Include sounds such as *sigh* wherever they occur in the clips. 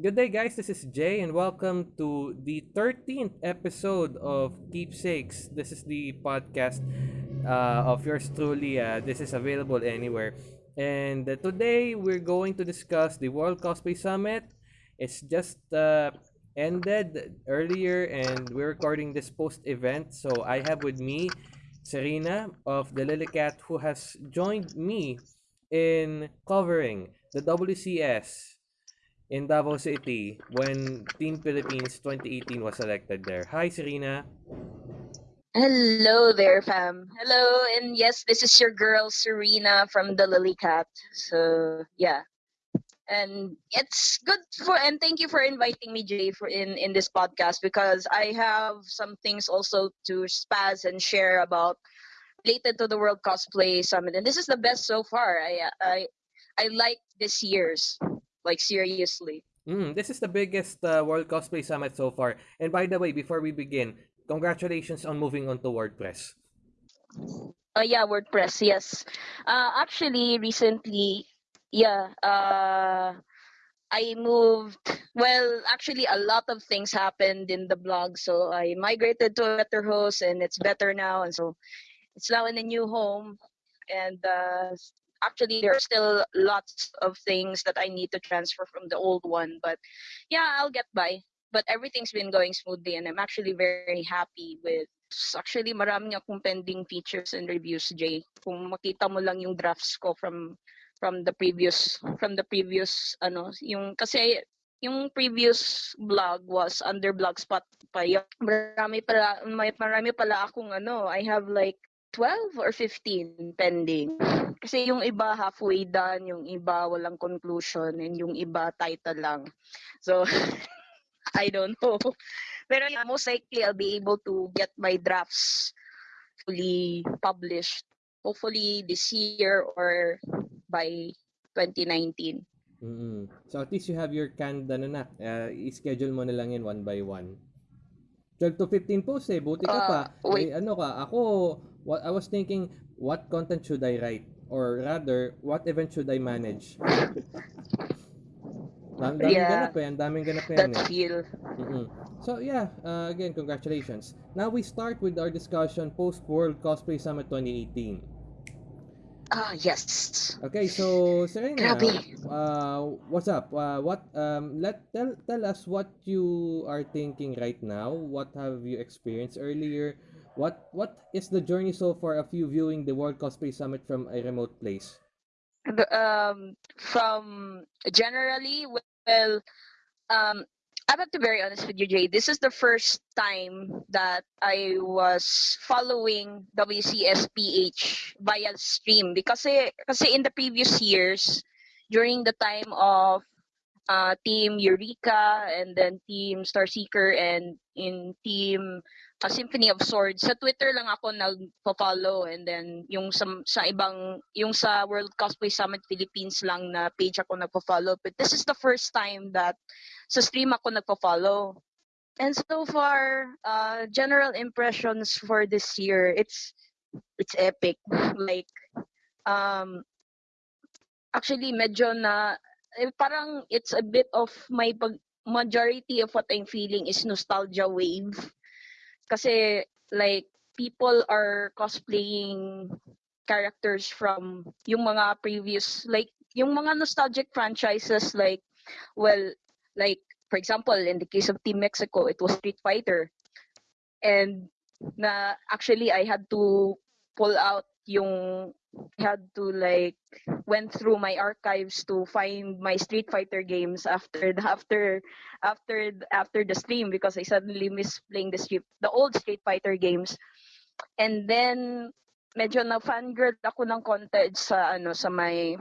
Good day, guys. This is Jay, and welcome to the 13th episode of Keepsakes. This is the podcast uh, of yours truly. Uh, this is available anywhere. And uh, today we're going to discuss the World Cosplay Summit. It's just uh, ended earlier, and we're recording this post event. So I have with me Serena of the Lilycat, who has joined me in covering the WCS in Davao City when Team Philippines 2018 was selected there. Hi, Serena. Hello there, fam. Hello, and yes, this is your girl Serena from the Lily Cat. So yeah, and it's good for and thank you for inviting me, Jay, for in in this podcast because I have some things also to spaz and share about related to the World Cosplay Summit, and this is the best so far. I I I like this year's like seriously. Mm, this is the biggest uh, World Cosplay Summit so far. And by the way, before we begin, congratulations on moving on to WordPress. Uh, yeah, WordPress, yes. Uh, actually, recently, yeah, uh, I moved. Well, actually, a lot of things happened in the blog, so I migrated to a better host, and it's better now, and so it's now in a new home. And uh, actually there are still lots of things that I need to transfer from the old one. But yeah, I'll get by. But everything's been going smoothly and I'm actually very happy with actually marami akong pending features and reviews, Jay. Kung makita mo lang yung drafts ko from from the previous from the previous ano yung kasi yung previous blog was under blogspot pa yung marami pala may marami pala akong ano I have like 12 or 15 pending. Kasi yung iba halfway done, yung iba walang conclusion, and yung iba title lang. So, *laughs* I don't know. Pero yeah, most likely I'll be able to get my drafts fully published. Hopefully this year or by 2019. Mm-hmm. So at least you have your canned ano na. Uh, i-schedule mo na lang yan one by one. 12 to 15 posts eh. Buti ka uh, pa. Wait. Eh, ano ka, ako, what, I was thinking, what content should I write? Or rather, what event should I manage? *laughs* Ang daming yeah, ganap eh. Ang daming ganap yan that eh. feel. So yeah, uh, again, congratulations. Now we start with our discussion post-World Cosplay Summit 2018. Ah, yes. Okay, so Serena, uh, what's up? Uh, what um let tell tell us what you are thinking right now. What have you experienced earlier? What what is the journey so far of you viewing the World Cosplay Summit from a remote place? Um, from generally, well, um, I have to be very honest with you, Jay. This is the first time that I was following WCSPH via stream because kasi in the previous years, during the time of uh, Team Eureka and then Team Starseeker and in Team uh, Symphony of Swords, sa Twitter lang ako nagpo-follow and then yung sa, sa ibang, yung sa World Cosplay Summit Philippines lang na page ako nagpo-follow. But this is the first time that sa stream ako nagpo-follow. And so far, uh, general impressions for this year, it's it's epic. *laughs* Like, um, actually, medyo na, eh, parang it's a bit of my pag, majority of what I'm feeling is nostalgia wave. Kasi, like, people are cosplaying characters from yung mga previous, like, yung mga nostalgic franchises, like, well, Like, for example, in the case of Team Mexico, it was Street Fighter. And na actually I had to pull out yung had to like went through my archives to find my Street Fighter games after the after after after the stream because I suddenly miss playing the street the old Street Fighter games. And then medyo na fangirl ako ng konti sa ano sa may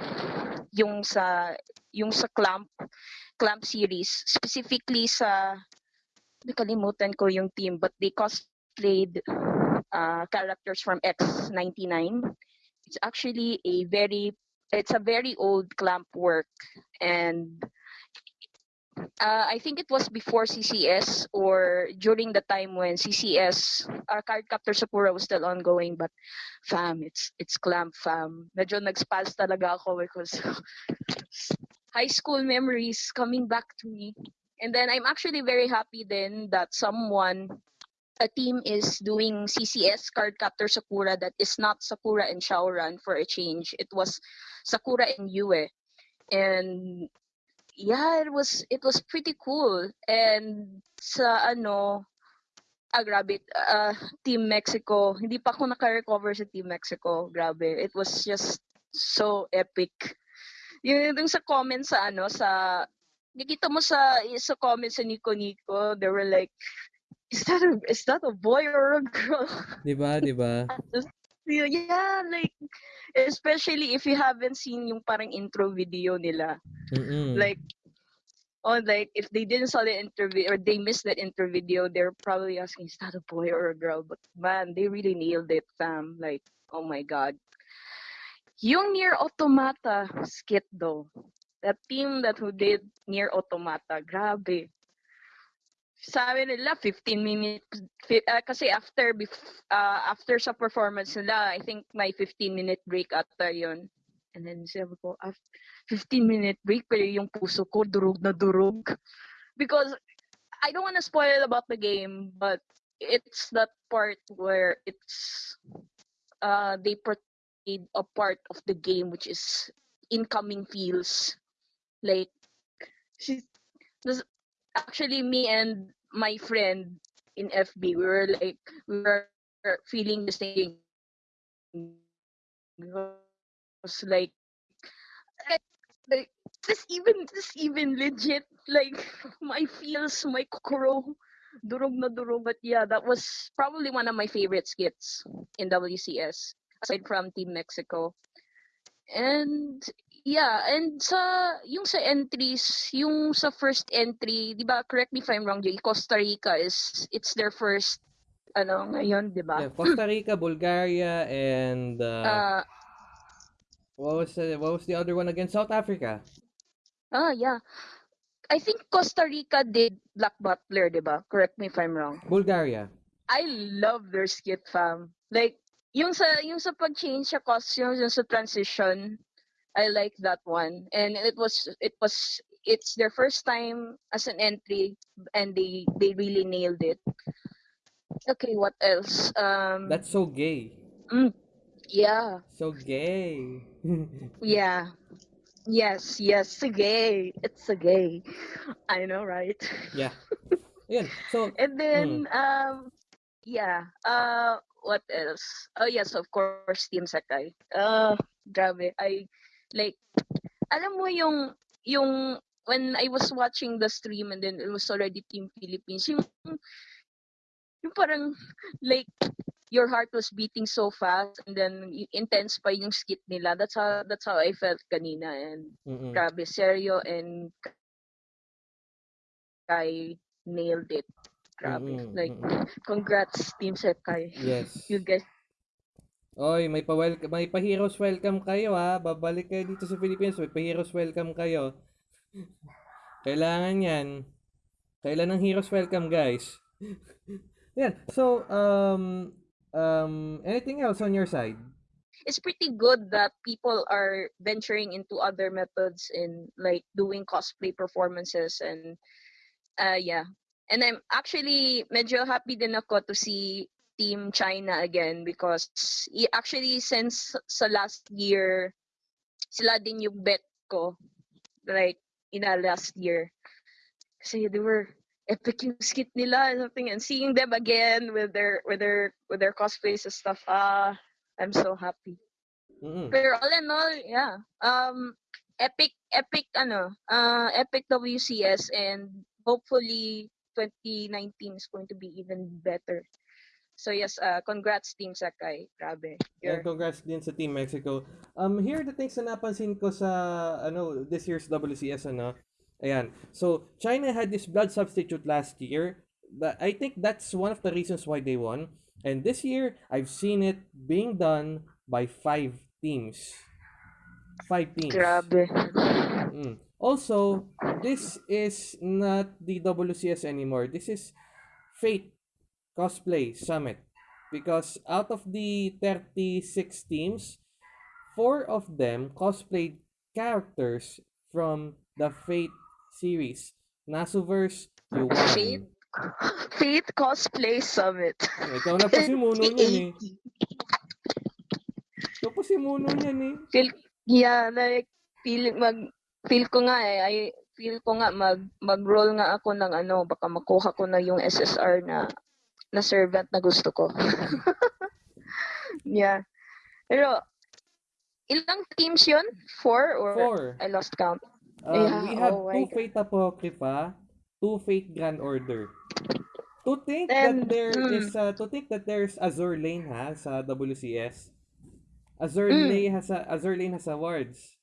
yung sa yung sa clamp clamp series specifically sa nakalimutan ko yung team but they cosplayed uh, characters from X99 it's actually a very it's a very old clamp work and uh, I think it was before CCS or during the time when CCS, uh, Cardcaptor Sakura was still ongoing. But fam, it's it's clamp fam. Medyo nag-spaz talaga ako because *laughs* high school memories coming back to me. And then I'm actually very happy then that someone a team is doing CCS Card Captor Sakura that is not Sakura and Shaoran for a change. It was Sakura and Yue. And yeah, it was it was pretty cool. And sa ano ah grabe uh, Team Mexico, hindi pa ako naka-recover sa Team Mexico. Grabe. It was just so epic. Yung, yung sa comments sa ano sa nakita mo sa sa comments sa Nico Nico, they were like is that a is that a boy or a girl? *laughs* Diba, diba? yeah, like especially if you haven't seen yung parang intro video nila. Mm-mm. Like oh like if they didn't saw the interview or they missed that intro video, they're probably asking, is that a boy or a girl? But man, they really nailed it, fam. Like, oh my god. Yung Near Automata skit though, that team that who did Near Automata, grabe. Sabi nila 15 minutes uh, kasi after uh, after sa performance nila, I think may 15 minute break ata 'yon. And then sabi ko, after 15 minute break pero yung puso ko durog na durog. Because I don't want to spoil about the game, but it's that part where it's uh they portrayed a part of the game which is incoming feels like she actually me and my friend in FB we were like we were feeling the same. It was like like this even this even legit like *laughs* my feels my kokoro durog na durog. But yeah that was probably one of my favorite skits in WCS aside from Team Mexico. And yeah, and sa yung sa entries, yung sa first entry, 'di ba? Correct me if I'm wrong, Jay. Costa Rica is it's their first ano ngayon, 'di ba? Yeah, Costa Rica, Bulgaria and uh, Uh, what was the, what was the other one again? South Africa. ah, yeah. I think Costa Rica did Black Butler, 'di ba? Correct me if I'm wrong. Bulgaria. I love their skit, fam. Like yung sa yung sa pag-change sa costumes, yung sa transition, I like that one. And it was it was it's their first time as an entry and they they really nailed it. Okay, what else? Um That's so gay. mm, yeah. So gay. *laughs* Yeah. Yes, yes, gay. It's a gay. I know, right? yeah. *laughs* Yeah. So, And then mm, um yeah, uh what else? Oh yes, of course, Team Sakai. Uh grabe. I like alam mo yung yung when I was watching the stream and then it was already Team Philippines, yung yung parang like your heart was beating so fast and then intense pa yung skit nila. That's how that's how I felt kanina and mm-mm. grabe Sergio and Kai nailed it. Grabe. Mm-mm, Like congrats Team Sekai. Yes. *laughs* You guys Oy, may pa may pa heroes welcome kayo ha. Babalik kayo dito sa Philippines, may pa heroes welcome kayo. Kailangan 'yan. Kailan ng heroes welcome, guys? Yan. So, um um anything else on your side? it's pretty good that people are venturing into other methods in like doing cosplay performances and uh yeah and i'm actually medyo happy din ako to see team china again because actually since sa last year sila din yung bet ko like in a last year kasi they were epic yung skit nila and something and seeing them again with their with their with their cosplays and stuff ah i'm so happy Mm. Pero all in all, yeah. Um, epic, epic, ano, uh, epic WCS and hopefully 2019 is going to be even better. So yes, uh, congrats Team Sakai. Grabe. Yeah, You're, congrats din sa Team Mexico. Um, here are the things na napansin ko sa, ano, this year's WCS, ano. Ayan. So, China had this blood substitute last year. But I think that's one of the reasons why they won. And this year, I've seen it being done by five teams. Five teams. grabe. Mm. Also, this is not the WCS anymore. This is Fate Cosplay Summit. Because out of the 36 teams, four of them cosplayed characters from the Fate series. Nasuverse, you won. Fate? Fate Cosplay Summit. Ikaw na po si *laughs* Muno niyan eh. 2080. Ikaw po si Muno niyan eh. Feel, yeah, like, feel, mag, feel ko nga eh, I, feel ko nga mag, mag-roll nga ako ng ano, baka makuha ko na yung SSR na, na servant na gusto ko. *laughs* yeah. Pero, ilang teams yun? Four or Four. I lost count? Um, Yeah, we have oh two Fate Apocrypha, two Fate Grand Order. To think And, that there mm. is uh, to think that there's Azure Lane ha sa WCS. Azure Mm. Lane has a, Azure Lane has awards.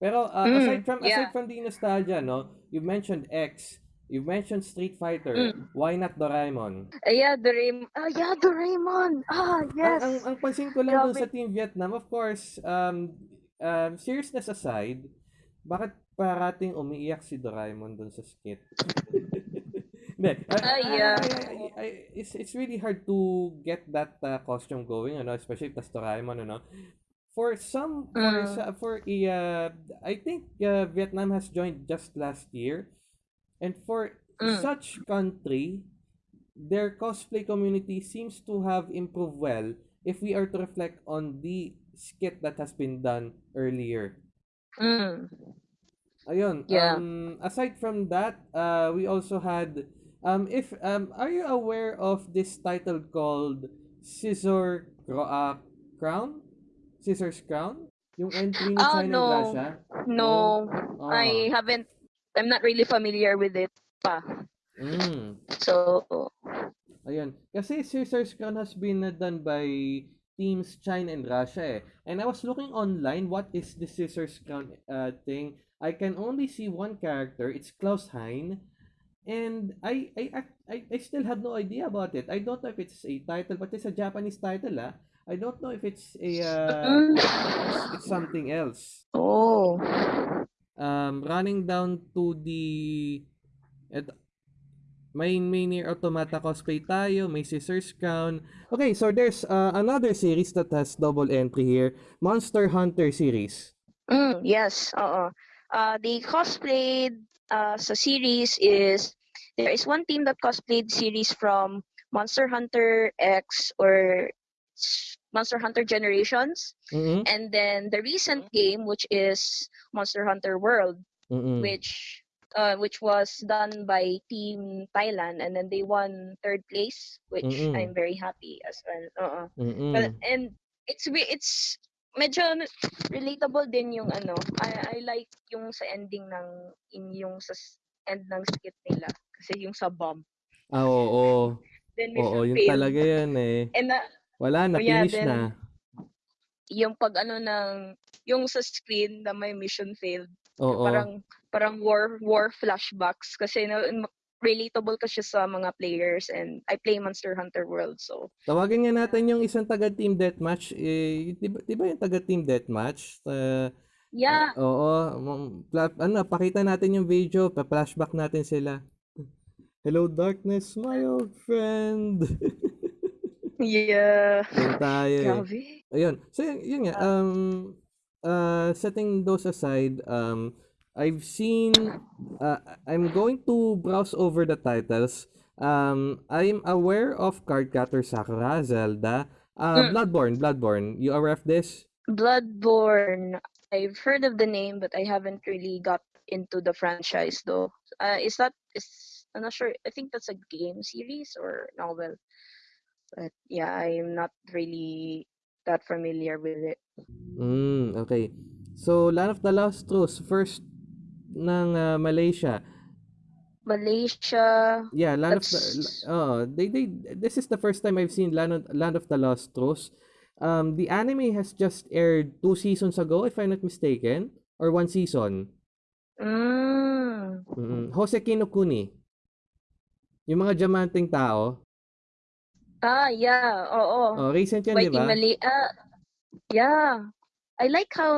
Pero uh, Mm, aside from aside yeah. from the nostalgia no, you mentioned X, you mentioned Street Fighter. Mm. Why not Doraemon? Ah, yeah, Doraemon. Ah, yeah, Doraemon. Ah, yes. Ang, ang, ang pansin ko lang doon Grabe. sa Team Vietnam, of course, um, um, seriousness aside, bakit parating umiiyak si Doraemon doon sa skit? *laughs* Hindi. I- yeah. I- I- it's, it's really hard to get that uh, costume going, ano, especially that's Doraemon, ano. For some, for, sa- for a, uh, I think uh, Vietnam has joined just last year. And for Mm. such country, their cosplay community seems to have improved well if we are to reflect on the skit that has been done earlier. Mm. Ayun. Yeah. Um, aside from that, uh, we also had um if um are you aware of this title called Scissor uh, Crown? Scissors Crown? Yung entry ni Ah, China no. No, Ah. I haven't. I'm not really familiar with it pa. Mm. So, Ayun. Kasi Scissors Crown has been uh, done by teams China and Russia eh. And I was looking online, what is the Scissors Crown uh, thing? I can only see one character. It's Klaus Hein. And I, I, I, I still have no idea about it. I don't know if it's a title, but it's a Japanese title ah. I don't know if it's a, uh, Mm. it's, it's something else. oh, um, running down to the et, may may near automata cosplay tayo, may Scissors Crown. Okay, so there's uh, another series that has double entry here, Monster Hunter series. mm, yes, oo. Uh, the cosplayed uh, sa series is there is one team that cosplayed series from Monster Hunter X or Monster Hunter Generations, Mhm. and then the recent game which is Monster Hunter World. Mhm. which uh, which was done by Team Thailand, and then they won third place, which Mm-mm. I'm very happy as well. Oo. Mhm. But- and it's it's medyo relatable din yung ano. I, I like yung sa ending ng in yung sa end ng skit nila kasi yung sa bomb. Ah, oo. Then Oo, yun failed. talaga yan eh. And na, Wala na, yeah, finish then- na. yung pag ano ng yung sa screen na may mission failed. Oo. parang parang war war flashbacks kasi no, ma- relatable kasi sa mga players and I play Monster Hunter World so Tawagin nga natin yung isang taga Team Deathmatch. Eh, di, ba, di ba yung taga Team Deathmatch? Uh, yeah Oo, um, pla- ano, pakita natin yung video, pa-flashback natin sila. Hello darkness, my old friend. *laughs* yeah tayo eh. grabe Ayun. So yun, yun nga, um uh setting those aside, um I've seen uh, I'm going to browse over the titles. Um I'm aware of Cardcaptor Sakura, Zelda, uh Mm. Bloodborne, Bloodborne. You aware of this? Bloodborne I've heard of the name but I haven't really got into the franchise though uh, is that is I'm not sure I think that's a game series or novel but yeah I'm not really that familiar with it Mm, okay. So Land of the Lost Truths first ng uh, Malaysia. Malaysia Yeah, Land of the That's- oh, they they this is the first time I've seen Land of, Land of the Lost Truths. Um the anime has just aired two seasons ago if I'm not mistaken or one season. mm. Mm, Jose Kinokuni. Yung mga diamanteng tao. Ah, yeah. Oo. Oh, recent yan, di Whitey ba? Mali. Ah, yeah. I like how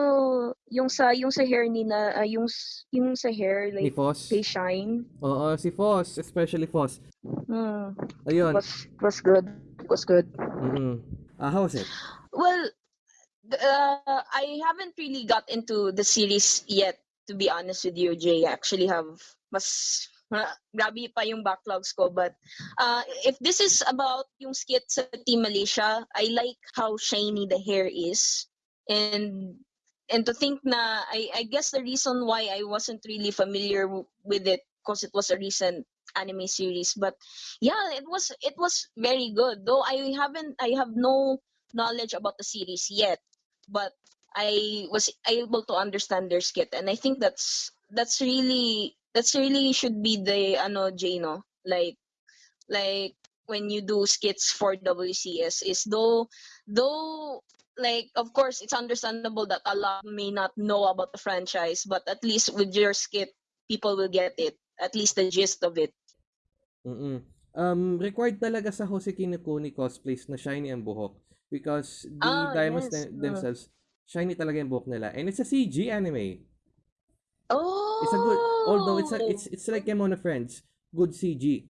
yung sa yung sa hair ni na ah, yung s- yung sa hair Ni like Foss. they shine. Oo, si Foss, especially Foss. Hmm. Ayun. Was was good. Was good. Mm-mm. Ah, how was it? Well, th- uh, I haven't really got into the series yet to be honest with you, Jay, I actually have mas grabe pa yung backlogs ko. But uh, if this is about yung skit sa Team Malaysia, I like how shiny the hair is. And and to think na, I, I guess the reason why I wasn't really familiar with it because it was a recent anime series. But yeah, it was it was very good. Though I haven't I have no knowledge about the series yet. But I was able to understand their skit and I think that's that's really that's really should be the ano Jay no like like when you do skits for WCS is though though like of course it's understandable that a lot may not know about the franchise but at least with your skit people will get it at least the gist of it Mm-mm. Um, required talaga sa Hoseki no Kuni cosplays na shiny ang buhok because the Ah, diamonds yes. them- themselves shiny talaga yung buhok nila and it's a CG anime. Oh It's a good although it's a, it's it's like Kemono Friends, good CG.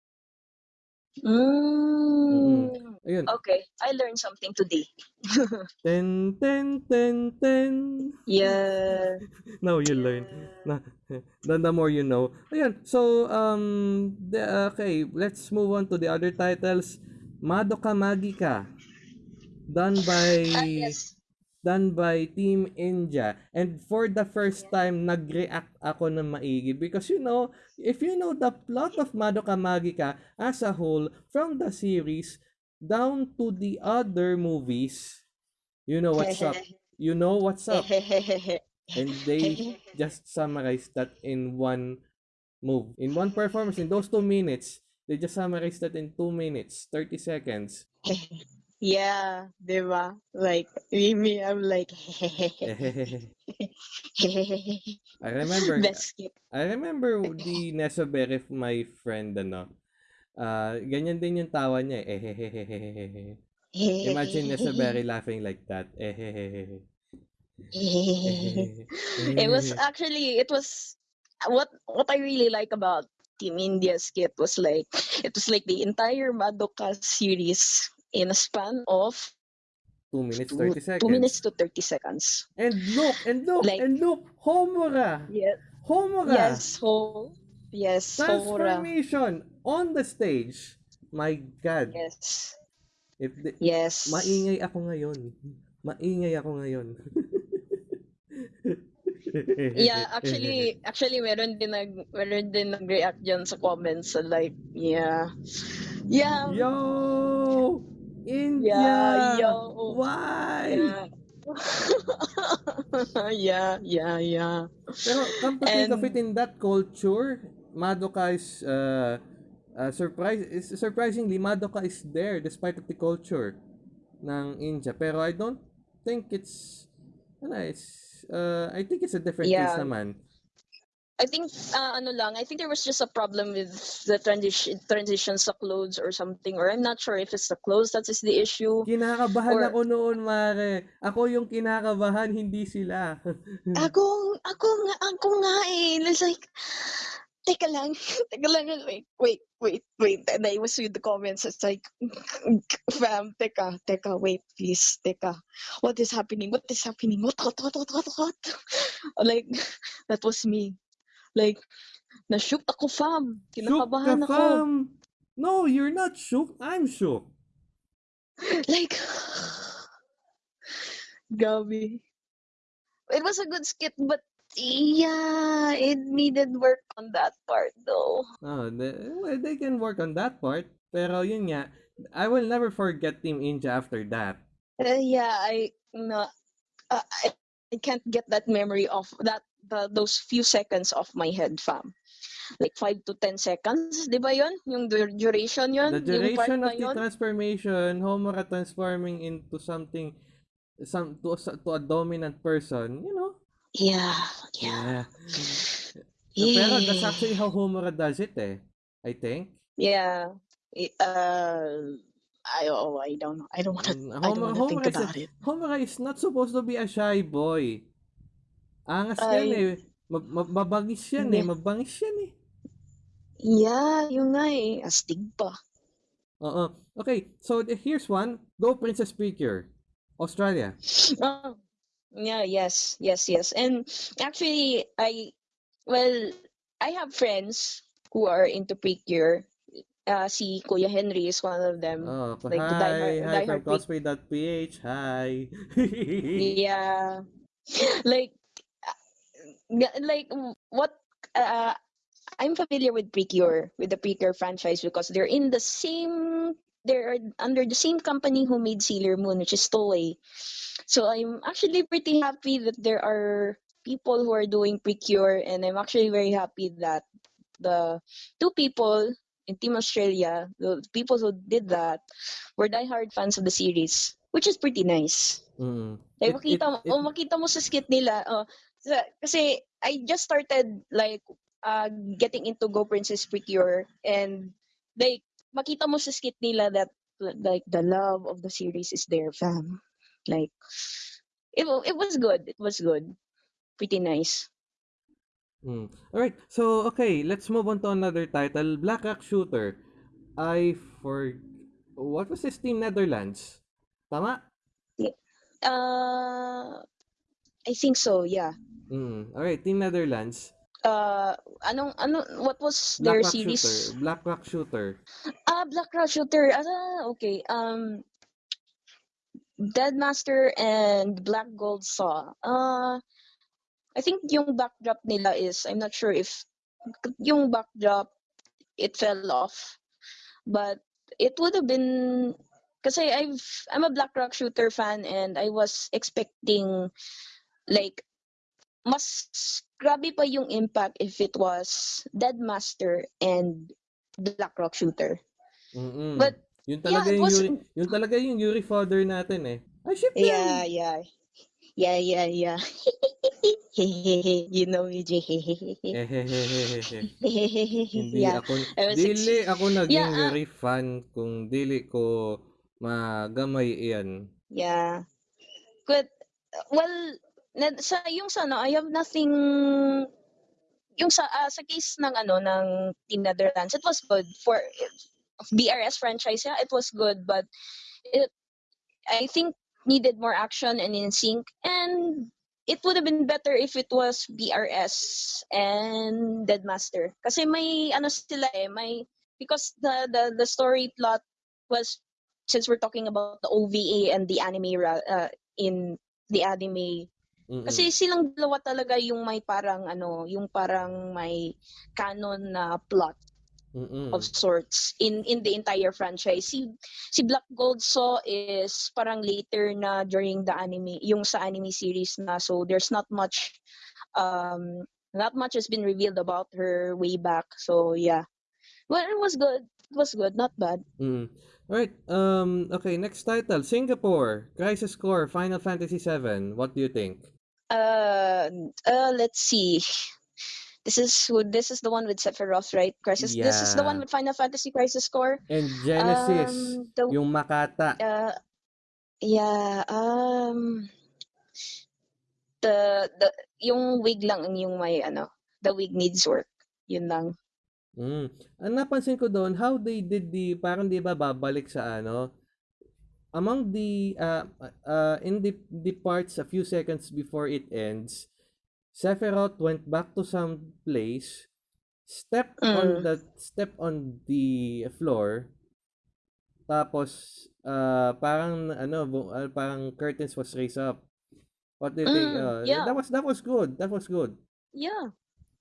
mm. Ayun. okay I learned something today *laughs* Ten ten ten ten. yeah *laughs* Now you learn. Na, *laughs* the, the more you know. Ayun. So um the, okay, let's move on to the other titles. Madoka Magica done by Ah, yes done by Team India. And for the first time, nag-react ako ng maigi because you know, if you know the plot of Madoka Magica as a whole, from the series down to the other movies, you know what's up. *laughs* You know what's up. *laughs* And they just summarized that in one move. In one performance, in those two minutes, they just summarized that in two minutes, 30 seconds. *laughs* yeah, diba? Like, me, I'm like, *laughs* I remember *laughs* best. I remember the Nesobere, my friend, ano, ah ganyan din yung tawa niya, eh. *laughs* Imagine Nesobere laughing like that. It was actually, it was, what, what I really like about Team India skit was like, it was like the entire Madoka series in a span of 2 minutes, two, 30 seconds. two minutes to 30 seconds. And look, and look, Like- and look, Homura! Yes. Homura! Yes, so, yes, Homura. Transformation on the stage. My God. Yes. If the, Yes. maingay ako ngayon. Maingay ako ngayon. *laughs* Yeah, actually, actually, meron din nag, meron din nag-react dyan sa comments. So like, yeah. Yeah. Yo! India! Yeah, yo. Why? Yeah. *laughs* yeah, yeah, yeah. Pero come to think of it in that culture, Madoka is uh, uh, surprise is surprisingly Madoka is there despite of the culture ng India. Pero I don't think it's ano, it's uh, I think it's a different case Yeah. naman. I think, uh, ano lang, I think there was just a problem with the transition transitions sa clothes or something, or I'm not sure if it's the clothes that is the issue. Kinakabahan Or- ako noon, Mare. Ako yung kinakabahan, hindi sila. *laughs* Ako, ako nga, ako nga eh. It's like, teka lang, *laughs* teka lang, wait, wait, wait, wait. And I was with the comments, it's like, *laughs* fam, teka, teka, wait, please, teka. What is happening? What is happening? What, what, what, what, what, what? Like, that was me. Like, na-shook ako, fam. Shook Kinakabahan ka, ako. fam. No, you're not shook. I'm shook. *laughs* Like, *sighs* Gabi. It was a good skit, but yeah, it needed work on that part though. Oh, they, well, they can work on that part. Pero yun nga, I will never forget Team India after that. Uh, yeah, I no, uh, I, I can't get that memory off that the, those few seconds off my head, fam. Like five to ten seconds, di ba yun? Yung dur- duration yun? The duration of the transformation, Homura transforming into something, some to, a- to a dominant person, you know? Yeah, yeah. So, pero that's Yeah. actually how Homura does it eh. I think. Yeah. Uh, I oh I don't know. I don't want to. Mm, I don't to think Homura, is about it. Homura is not supposed to be a shy boy. Angas yan Ay. eh. Ma- ma- mabangis yan eh. Hindi. Mabangis yan eh. Yeah, yun nga eh. Astig pa. Oo. Okay, so th- here's one. Go Princess Picure. Australia. Oh, yeah, yes, yes, yes. And actually, I well, I have friends who are into Precure. Uh, si Kuya Henry is one of them. Oh, Like the hi, hi from diehard Pre- cosplay.ph. *laughs* Hi. Yeah. *laughs* like, uh, like what? Uh, I'm familiar with Precure, with the Precure franchise because they're in the same. They're under the same company who made Sailor Moon, which is Toei. So I'm actually pretty happy that there are people who are doing Precure, and I'm actually very happy that the two people in Team Australia, the people who did that, were diehard fans of the series, which is pretty nice. Mm. It, it, makita mo, it, oh, makita mo sa skit nila, oh, sa- kasi I just started like uh, getting into Go Princess Precure and like makita mo sa skit nila that like the love of the series is there, fam. Like it it was good. It was good. Pretty nice. mm. Alright, so okay, let's move on to another title. Black Rock Shooter. I for what was this team Netherlands? Tama? Uh I think so, yeah. Mm. Alright, Team Netherlands. Uh anong ano what was Black their Rock series? Shooter. Black Rock Shooter. Ah, Black Rock Shooter. Ah, okay. Um Deadmaster and Black Gold Saw. Uh, I think yung backdrop nila is, I'm not sure if yung backdrop, it fell off. But it would have been, kasi I've, I'm a Black Rock Shooter fan and I was expecting like, mas grabe pa yung impact if it was Deadmaster and Black Rock Shooter. Mm-mm. But yun yeah, talaga it yung was, Yuri, yun talaga yung Yuri father natin eh. Ay, ship yeah, yeah. Yeah, yeah, yeah. *laughs* you know me. Ehehehehe. *laughs* Hindi yeah. ako, I dili ako naging Yeah, ah. Yuri fan kung dili ko magamay iyan. Yeah. But, well, na, sa, yung sa ano, I have nothing, yung sa, ah, sa case ng ano, ng Team Netherlands, it was good for, BRS franchise, yeah, it was good, but it, I think needed more action and in sync, and it would have been better if it was BRS and Deadmaster. Kasi may ano sila eh, may because the the the story plot was since we're talking about the OVA and the anime uh, in the anime Mm-mm. kasi silang dalawa talaga yung may parang ano, yung parang may canon na plot Mm-mm. of sorts in in the entire franchise. Si si Black Gold Saw is parang later na during the anime, yung sa anime series na so there's not much um not much has been revealed about her way back. So yeah. Well, it was good. It was good, not bad. Mm. Alright, um, okay, next title, Singapore, Crisis Core, Final Fantasy VII. What do you think? Uh, uh let's see. This is this is the one with Sephiroth, right? Crisis. This is the one Yeah. with Final Fantasy Crisis Core. And Genesis, Um, the yung Makata. uh, yeah, um, the the yung wig lang ang yung may ano, the wig needs work. Yun lang. Mm. Ang napansin ko doon, how they did the, parang di ba babalik sa ano, among the, uh, uh, in the, the parts a few seconds before it ends, Sephiroth went back to some place, stepped on Mm. the, stepped on the floor, tapos, uh, parang, ano, uh, parang curtains was raised up. What do you think? Mm, Uh, yeah. That was, that was good. That was good. Yeah,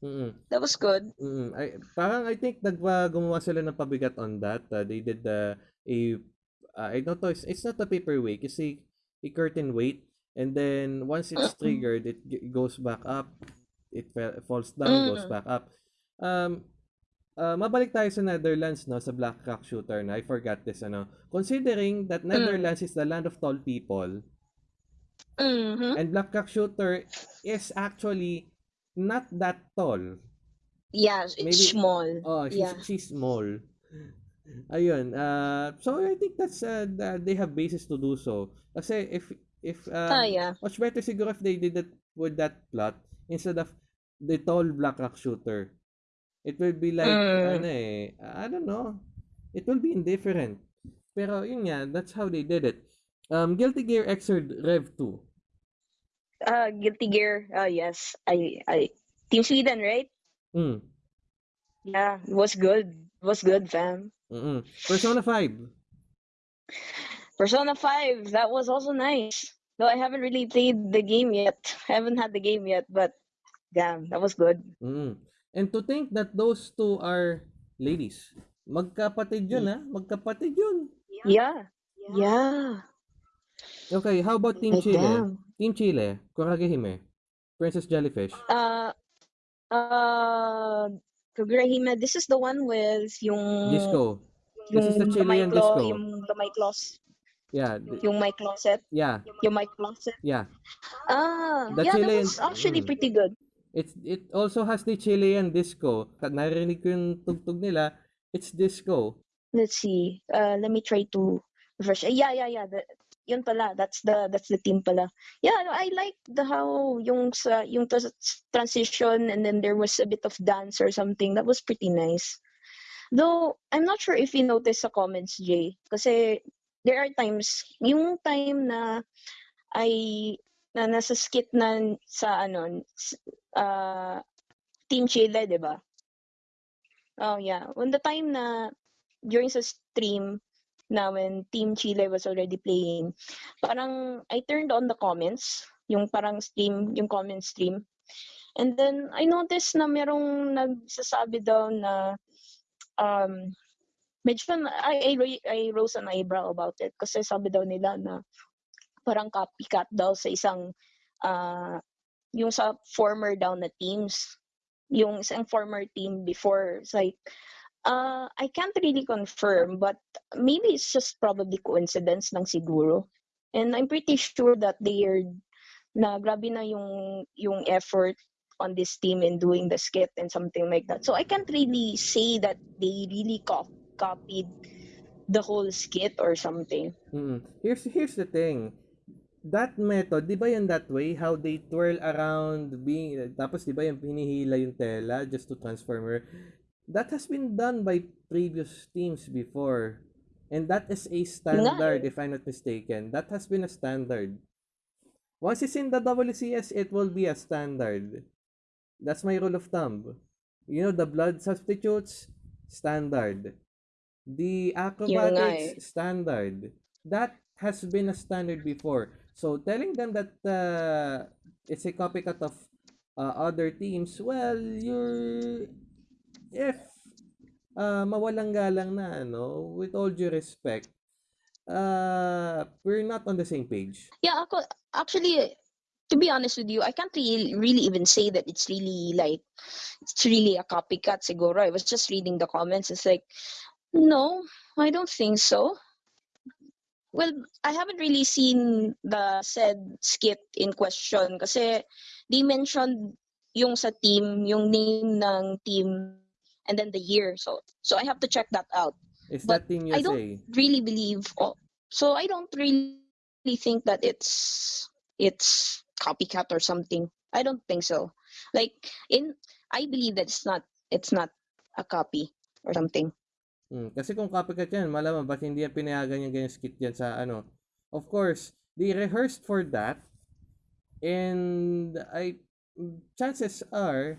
Mm-mm. that was good. Mm, I, parang I think nagpa gumawa sila ng pabigat on that. Uh, they did the a uh, I don't know, it's, it's not a paperweight, it's a, a curtain weight and then once it's triggered, it g- goes back up. It falls down, goes Mm. back up. Um uh, mabalik tayo sa Netherlands no sa Black Rock Shooter na I forgot this ano. Considering that Netherlands is the land of tall people Mhm. and Black Rock Shooter is actually not that tall. Yeah, it's Maybe- small. Oh, she's, Yeah. she's small. Ayun. Uh, so I think that's uh, that they have basis to do so. Kasi if if um, Ah, yeah. much better siguro if they did it with that plot instead of the tall black rock shooter. It will be like Mm. ano eh, I don't know. It will be indifferent. Pero yun nga, that's how they did it. Um, Guilty Gear Xrd Rev 2. Uh, Guilty Gear. Oh yes, I I Team Sweden, right? Mm. Yeah, was good. Was good, fam. Mm-mm. Persona 5. Persona 5, that was also nice. Though I haven't really played the game yet. *laughs* I haven't had the game yet, but damn, that was good. Mm. And to think that those two are ladies. Magkapatid yun, ha? Magkapatid yun. Yeah. Yeah. Okay, how about Team Chile? damn. Team Chile, Kuragehime. Princess Jellyfish. Uh, uh, Kagurahime, this is the one with yung Disco. This is the Chilean disco. Yung gamay claws, Yeah, th- yung mic closet, yeah, yung mic closet. yeah. Ah, The yeah, Chilean- that was actually mm. pretty good. It's it also has the Chilean disco. Narinig ko yung tugtog nila. It's disco. Let's see. Uh, let me try to refresh. Yeah, yeah, yeah. The, yun pala. That's the that's the team pala. Yeah, no, I like the how yung sa yung transition and then there was a bit of dance or something. That was pretty nice. Though I'm not sure if you noticed sa comments, Jay, kasi there are times yung time na ay na nasa skit na sa ano uh, Team Chile, 'di ba? Oh yeah. When the time na during sa stream na when Team Chile was already playing, parang I turned on the comments, yung parang stream, yung comment stream. And then I noticed na merong nagsasabi daw na um medyo I, I, I rose an eyebrow about it kasi sabi daw nila na parang copycat daw sa isang ah yung sa former daw na teams yung isang former team before it's like uh, I can't really confirm but maybe it's just probably coincidence lang siguro and I'm pretty sure that they are na grabe na yung yung effort on this team in doing the skit and something like that so I can't really say that they really co- copied the whole skit or something Mm. Here's here's the thing. That method, 'di ba yung that way how they twirl around being tapos 'di ba yung hinihila yung tela just to transform her. That has been done by previous teams before. And that is a standard if I'm not mistaken. That has been a standard. Once it's in the WCS, it will be a standard. That's my rule of thumb. You know, the blood substitutes, standard. The acrobatics, standard. That has been a standard before. So telling them that uh, it's a copycat of uh, other teams, well, you're if uh, mawalang galang na ano, with all due respect, uh, we're not on the same page. Yeah, ako, actually, to be honest with you, I can't really, really even say that it's really like, it's really a copycat siguro. I was just reading the comments. It's like, no, I don't think so. Well, I haven't really seen the said skit in question kasi they mentioned yung sa team, yung name ng team, and then the year. So, so I have to check that out. Is But that Team I don't really believe oh, so I don't really think that it's it's copycat or something. I don't think so. Like in I believe that it's not it's not a copy or something. Hmm, kasi kung copycat yan, malaman ba't hindi yan pinayagan yung ganyan skit yan sa ano. Of course, they rehearsed for that and I chances are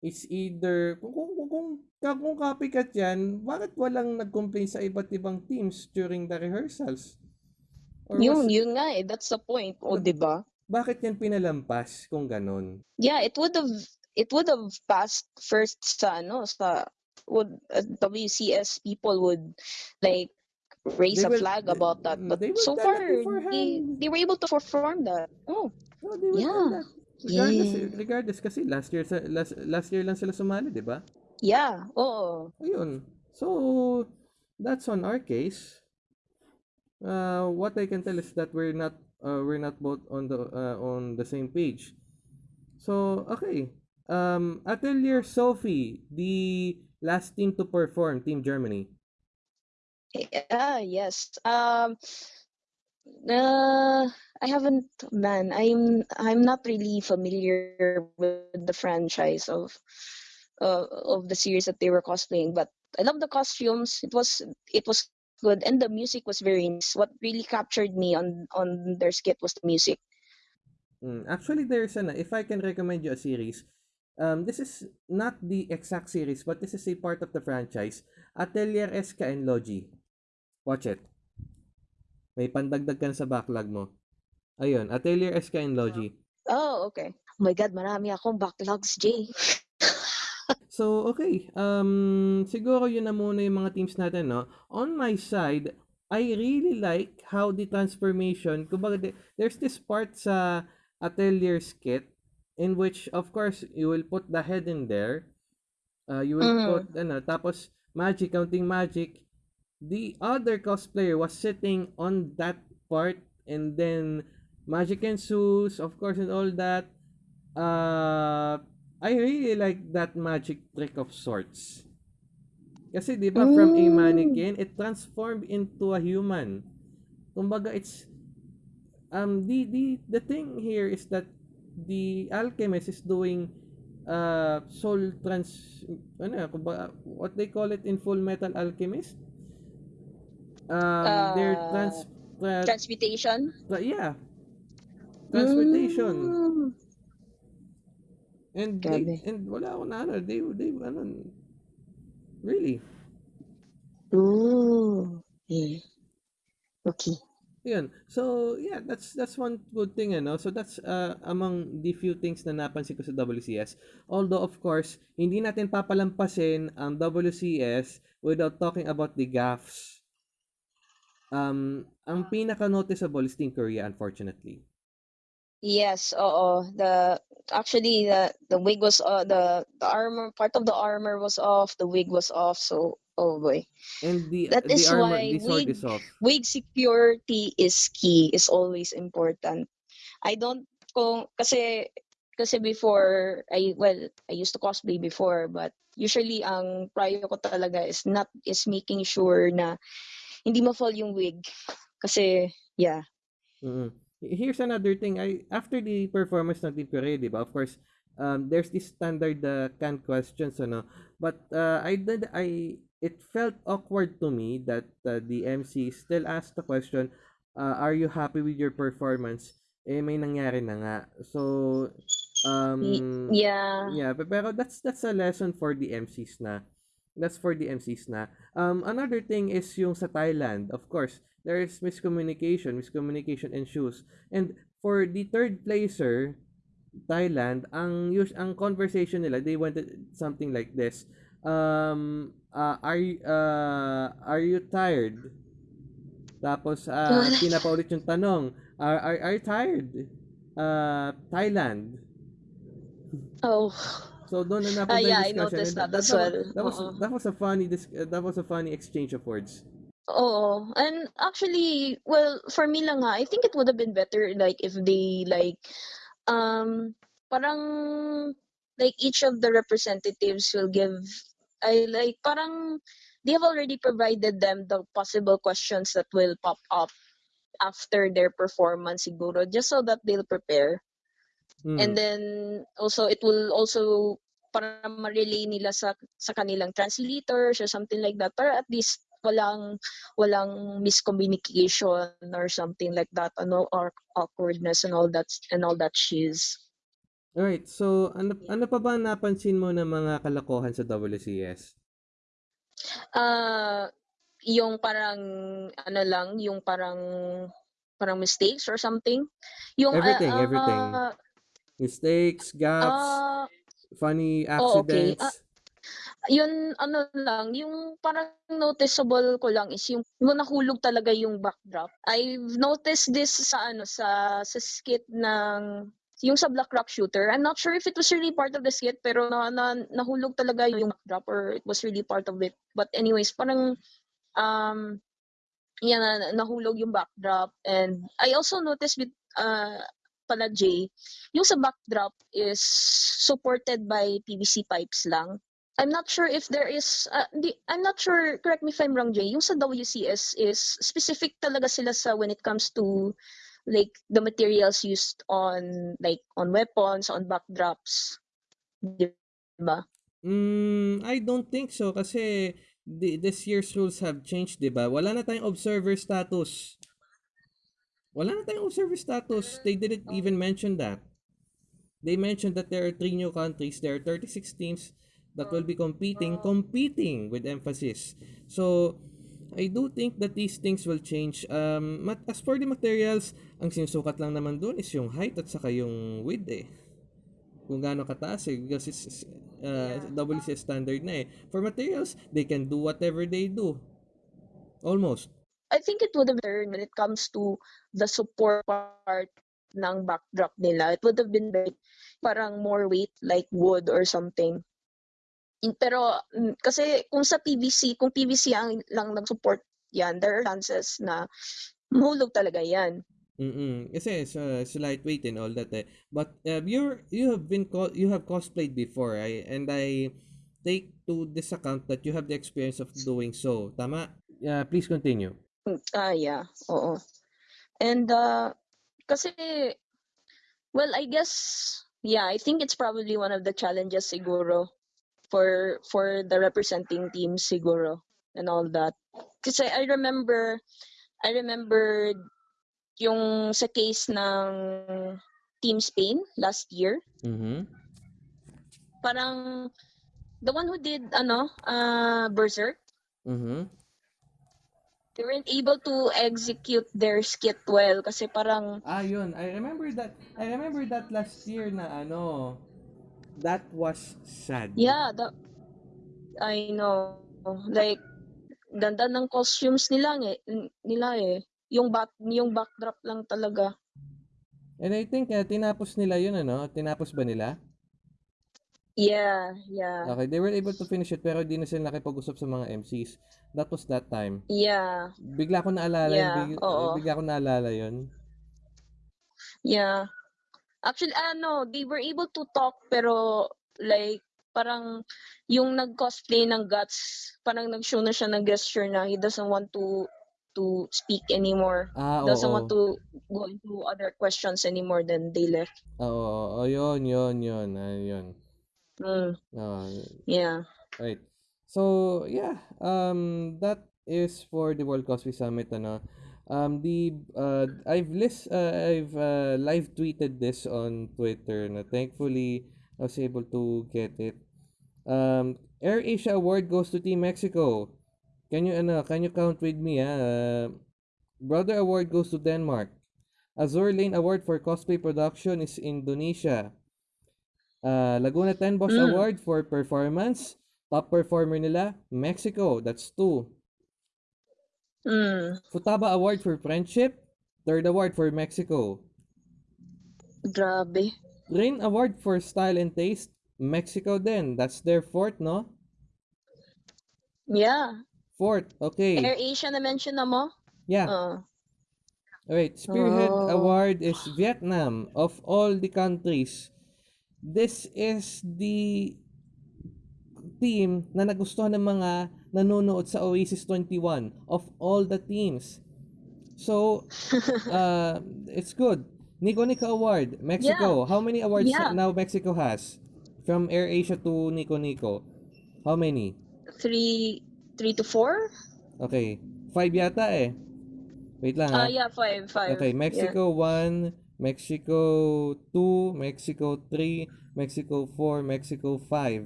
it's either kung kung kung, kung, kung copycat yan, bakit walang nag-complain sa iba't ibang teams during the rehearsals? Or Yun, was- yun nga eh. That's the point. O, di ba? bakit yan pinalampas kung ganon? Yeah, it would have it would have passed first sa ano sa would uh, WCS people would like raise They a will- flag about that. But so far, they, they were able to perform that. Oh, No, tell Yeah. Regardless, Yeah. regardless kasi last year sa last, last year lang sila sumali, 'di ba? yeah. Oh, Ayun. So, that's on our case. Uh, what I can tell is that we're not uh, we're not both on the uh, on the same page. So, okay. Um, Atelier Sophie, the last team to perform, Team Germany. Ah, yes. Um, uh, I haven't, man. I'm I'm not really familiar with the franchise of uh, of the series that they were cosplaying, but I love the costumes. It was it was good, and the music was very nice. What really captured me on on their skit was the music. Mm, actually, there's an if I can recommend you a series, um, this is not the exact series, but this is a part of the franchise. Atelier SK and Logi. Watch it. May pandagdag sa backlog mo. Ayun, Atelier SK and Logi. Oh, okay. Oh my God, marami akong backlogs, Jay. So, okay. Um, siguro yun na muna yung mga teams natin, no? On my side, I really like how the transformation, kumbaga, the- there's this part sa Atelier skit in which, of course, you will put the head in there. Uh, you will Mhm. put, ano, tapos, magic, counting magic. The other cosplayer was sitting on that part and then magic ensues, of course, and all that. Uh, I really like that magic trick of sorts. Kasi 'di ba from a mannequin, it transformed into a human. Kumbaga it's um the the the thing here is that the alchemist is doing uh soul trans ano kumbaga, what they call it in Full Metal Alchemist? Um Uh, trans tra- Transmutation? tra- yeah, transmutation. Mm. And they, and wala ako na ano, they they ano really. Ooh. Yeah. Okay. Yun. So, yeah, that's that's one good thing, ano? So, that's uh, among the few things na napansin ko sa WCS. Although, of course, hindi natin papalampasin ang WCS without talking about the gaffes. Um, ang pinaka-noticeable is Team Korea, unfortunately. Yes, oo. The actually the the wig was uh, the the armor part of the armor was off, the wig was off, so oh boy. And the That the is armor, why wig is off. wig security is key, is always important. I don't kung kasi kasi before I well, I used to cosplay before, but usually ang prior ko talaga is not is making sure na hindi ma-fall yung wig. Kasi yeah. mm Here's another thing. I after the performance ng Team Korea, di ba? Of course, um, there's this standard uh, canned questions, ano. But uh, I did I it felt awkward to me that uh, the MC still asked the question, uh, "Are you happy with your performance?" Eh may nangyari na nga. So um yeah. yeah, pe- pero that's that's a lesson for the MCs na. That's for the MCs na. Um, another thing is yung sa Thailand, of course, there is miscommunication, miscommunication ensues. And for the third placer, Thailand, ang us ang conversation nila, they wanted something like this. Um, uh, are uh, are you tired? Tapos, uh, *laughs* pinapaulit yung tanong, are, are, are you tired? Uh, Thailand. Oh. So doon na napunta yeah, yung I discussion. noticed and that as well. That was, Oo. that was a funny dis- uh, that was a funny exchange of words. Oo. And actually, well, for me lang nga, I think it would have been better like if they like um parang like each of the representatives will give I like parang they have already provided them the possible questions that will pop up after their performance siguro just so that they'll prepare. Mm. And then also it will also para ma-relay nila sa sa kanilang translators or something like that para at least walang walang miscommunication or something like that ano or awkwardness and all that and all that shiz. Alright, so ano, ano pa ba napansin mo ng mga kalokohan sa WCS? Ah, yung parang ano lang, yung parang parang mistakes or something. Yung ah, Everything, ah, everything. Mistakes, gaps, ah, funny oh, okay. accidents. yun ano lang, yung parang noticeable ko lang is yung, yung nahulog talaga yung backdrop. I've noticed this sa ano sa sa skit ng yung sa Black Rock Shooter. I'm not sure if it was really part of the skit pero na, na nahulog talaga yung backdrop or it was really part of it. But anyways, parang um yan na, nahulog yung backdrop and I also noticed with uh pala Jay, yung sa backdrop is supported by PVC pipes lang. I'm not sure if there is, uh, di, I'm not sure, correct me if I'm wrong, Jay, yung sa WCS is specific talaga sila sa when it comes to like the materials used on like on weapons, on backdrops. Diba? Mm, I don't think so kasi the, this year's rules have changed, 'di ba? Wala na tayong observer status. Wala na tayong observer status. They didn't even mention that. they mentioned that there are three new countries. There are 36 teams that will be competing, competing with emphasis. So, I do think that these things will change. Um, mat- as for the materials, ang sinusukat lang naman doon is yung height at saka yung width eh. Kung gaano kataas eh. Because it's uh, WC standard na eh. For materials, they can do whatever they do. Almost. I think it would have been when it comes to the support part ng backdrop nila. It would have been very, parang more weight like wood or something. In- Pero mm, kasi kung sa PVC, kung PVC ang lang nag-support yan, there are chances na mahulog talaga yan. Mm-mm. Kasi it's, uh, it's lightweight and all that eh. But uh, you're you have been co- you have cosplayed before I and I take to this account that you have the experience of doing so. Tama? Yeah, please continue. Ah, yeah. Oo. And uh, kasi, well, I guess, yeah, I think it's probably one of the challenges siguro for for the representing teams siguro and all that. Kasi I remember, I remember yung sa case ng Team Spain last year, Mhm. parang the one who did ano, uh, Berserk, Mhm. They weren't able to execute their skit well kasi parang Ah, yun. I remember that. I remember that last year na ano. That was sad. Yeah, the, I know. Like, ganda ng costumes nila, eh, nila eh. Yung, back, yung backdrop lang talaga. And I think uh, tinapos nila yun ano. Tinapos ba nila? Yeah, yeah. Okay, they were able to finish it pero di na sila nakipag-usap sa mga MCs. That was that time. Yeah, Bigla ko naalala Yeah, yun. big- oo. Bigla ko naalala yun. yeah. Actually, ano, they were able to talk pero like, parang yung nag-cosplay ng Guts, parang nag-show na siya ng gesture na he doesn't want to to speak anymore. Ah, oo. Doesn't want to go into other questions anymore than they left. Oo, oo, oo, yun, yun, yun, ah, yun. Mm, Ah, yeah. right. So, yeah, um, that is for the World Cosplay Summit, ano. Um, the, uh, I've list, uh, I've, uh, live tweeted this on Twitter, na thankfully, I was able to get it. Um, Air Asia Award goes to Team Mexico. Can you, ano, can you count with me, ah? Uh, Brother Award goes to Denmark. Azure Lane Award for Cosplay Production is Indonesia. Uh, Laguna 10 Boss Mm. Award for Performance. Top performer nila, Mexico. That's two. Mm, Futaba Award for Friendship. Third award for Mexico. grabe. Rain Award for Style and Taste. Mexico din. That's their fourth, no? Yeah. Fourth. Okay. Air Asia na mention na mo? Yeah. Uh, Alright. Spearhead Oh. Award is Vietnam. Of all the countries, this is the team na nagustuhan ng mga nanonood sa Oasis 21 of all the teams. So, *laughs* uh, it's good. Nico Nico Award, Mexico. How many awards Yeah. now Mexico has? From Air Asia to Nico Nico. How many? three, three to four? Okay. Five yata eh. Wait lang Ah, ha. yeah, five, five. Okay, Yeah. Mexico 1, Mexico 2, Mexico 3, Mexico 4, Mexico 5.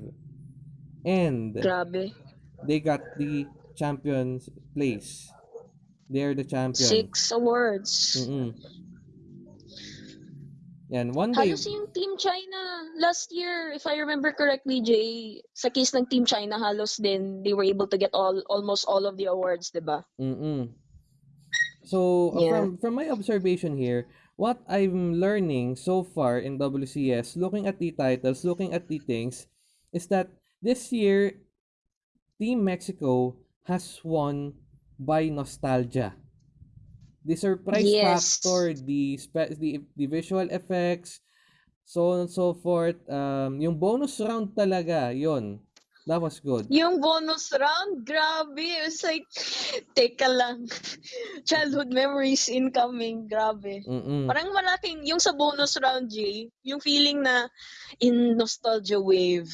And Grabe. they got the champions place. They're the champions. Six awards. Mm-mm. Yan, one day. Halos yung Team China last year, if I remember correctly, Jay, sa case ng Team China, halos din, they were able to get all almost all of the awards, di ba? Mm-mm. So, uh, Yeah. from from my observation here, what I'm learning so far in WCS, looking at the titles, looking at the things, is that this year, Team Mexico has won by nostalgia. The surprise Yes. factor, the, spe- the the visual effects, so on and so forth. Um, yung bonus round talaga, yon. That was good. Yung bonus round, grabe. It was like, *laughs* teka lang. *laughs* Childhood memories incoming, grabe. Mm-mm. Parang malaking, yung sa bonus round, Jay, yung feeling na in nostalgia wave.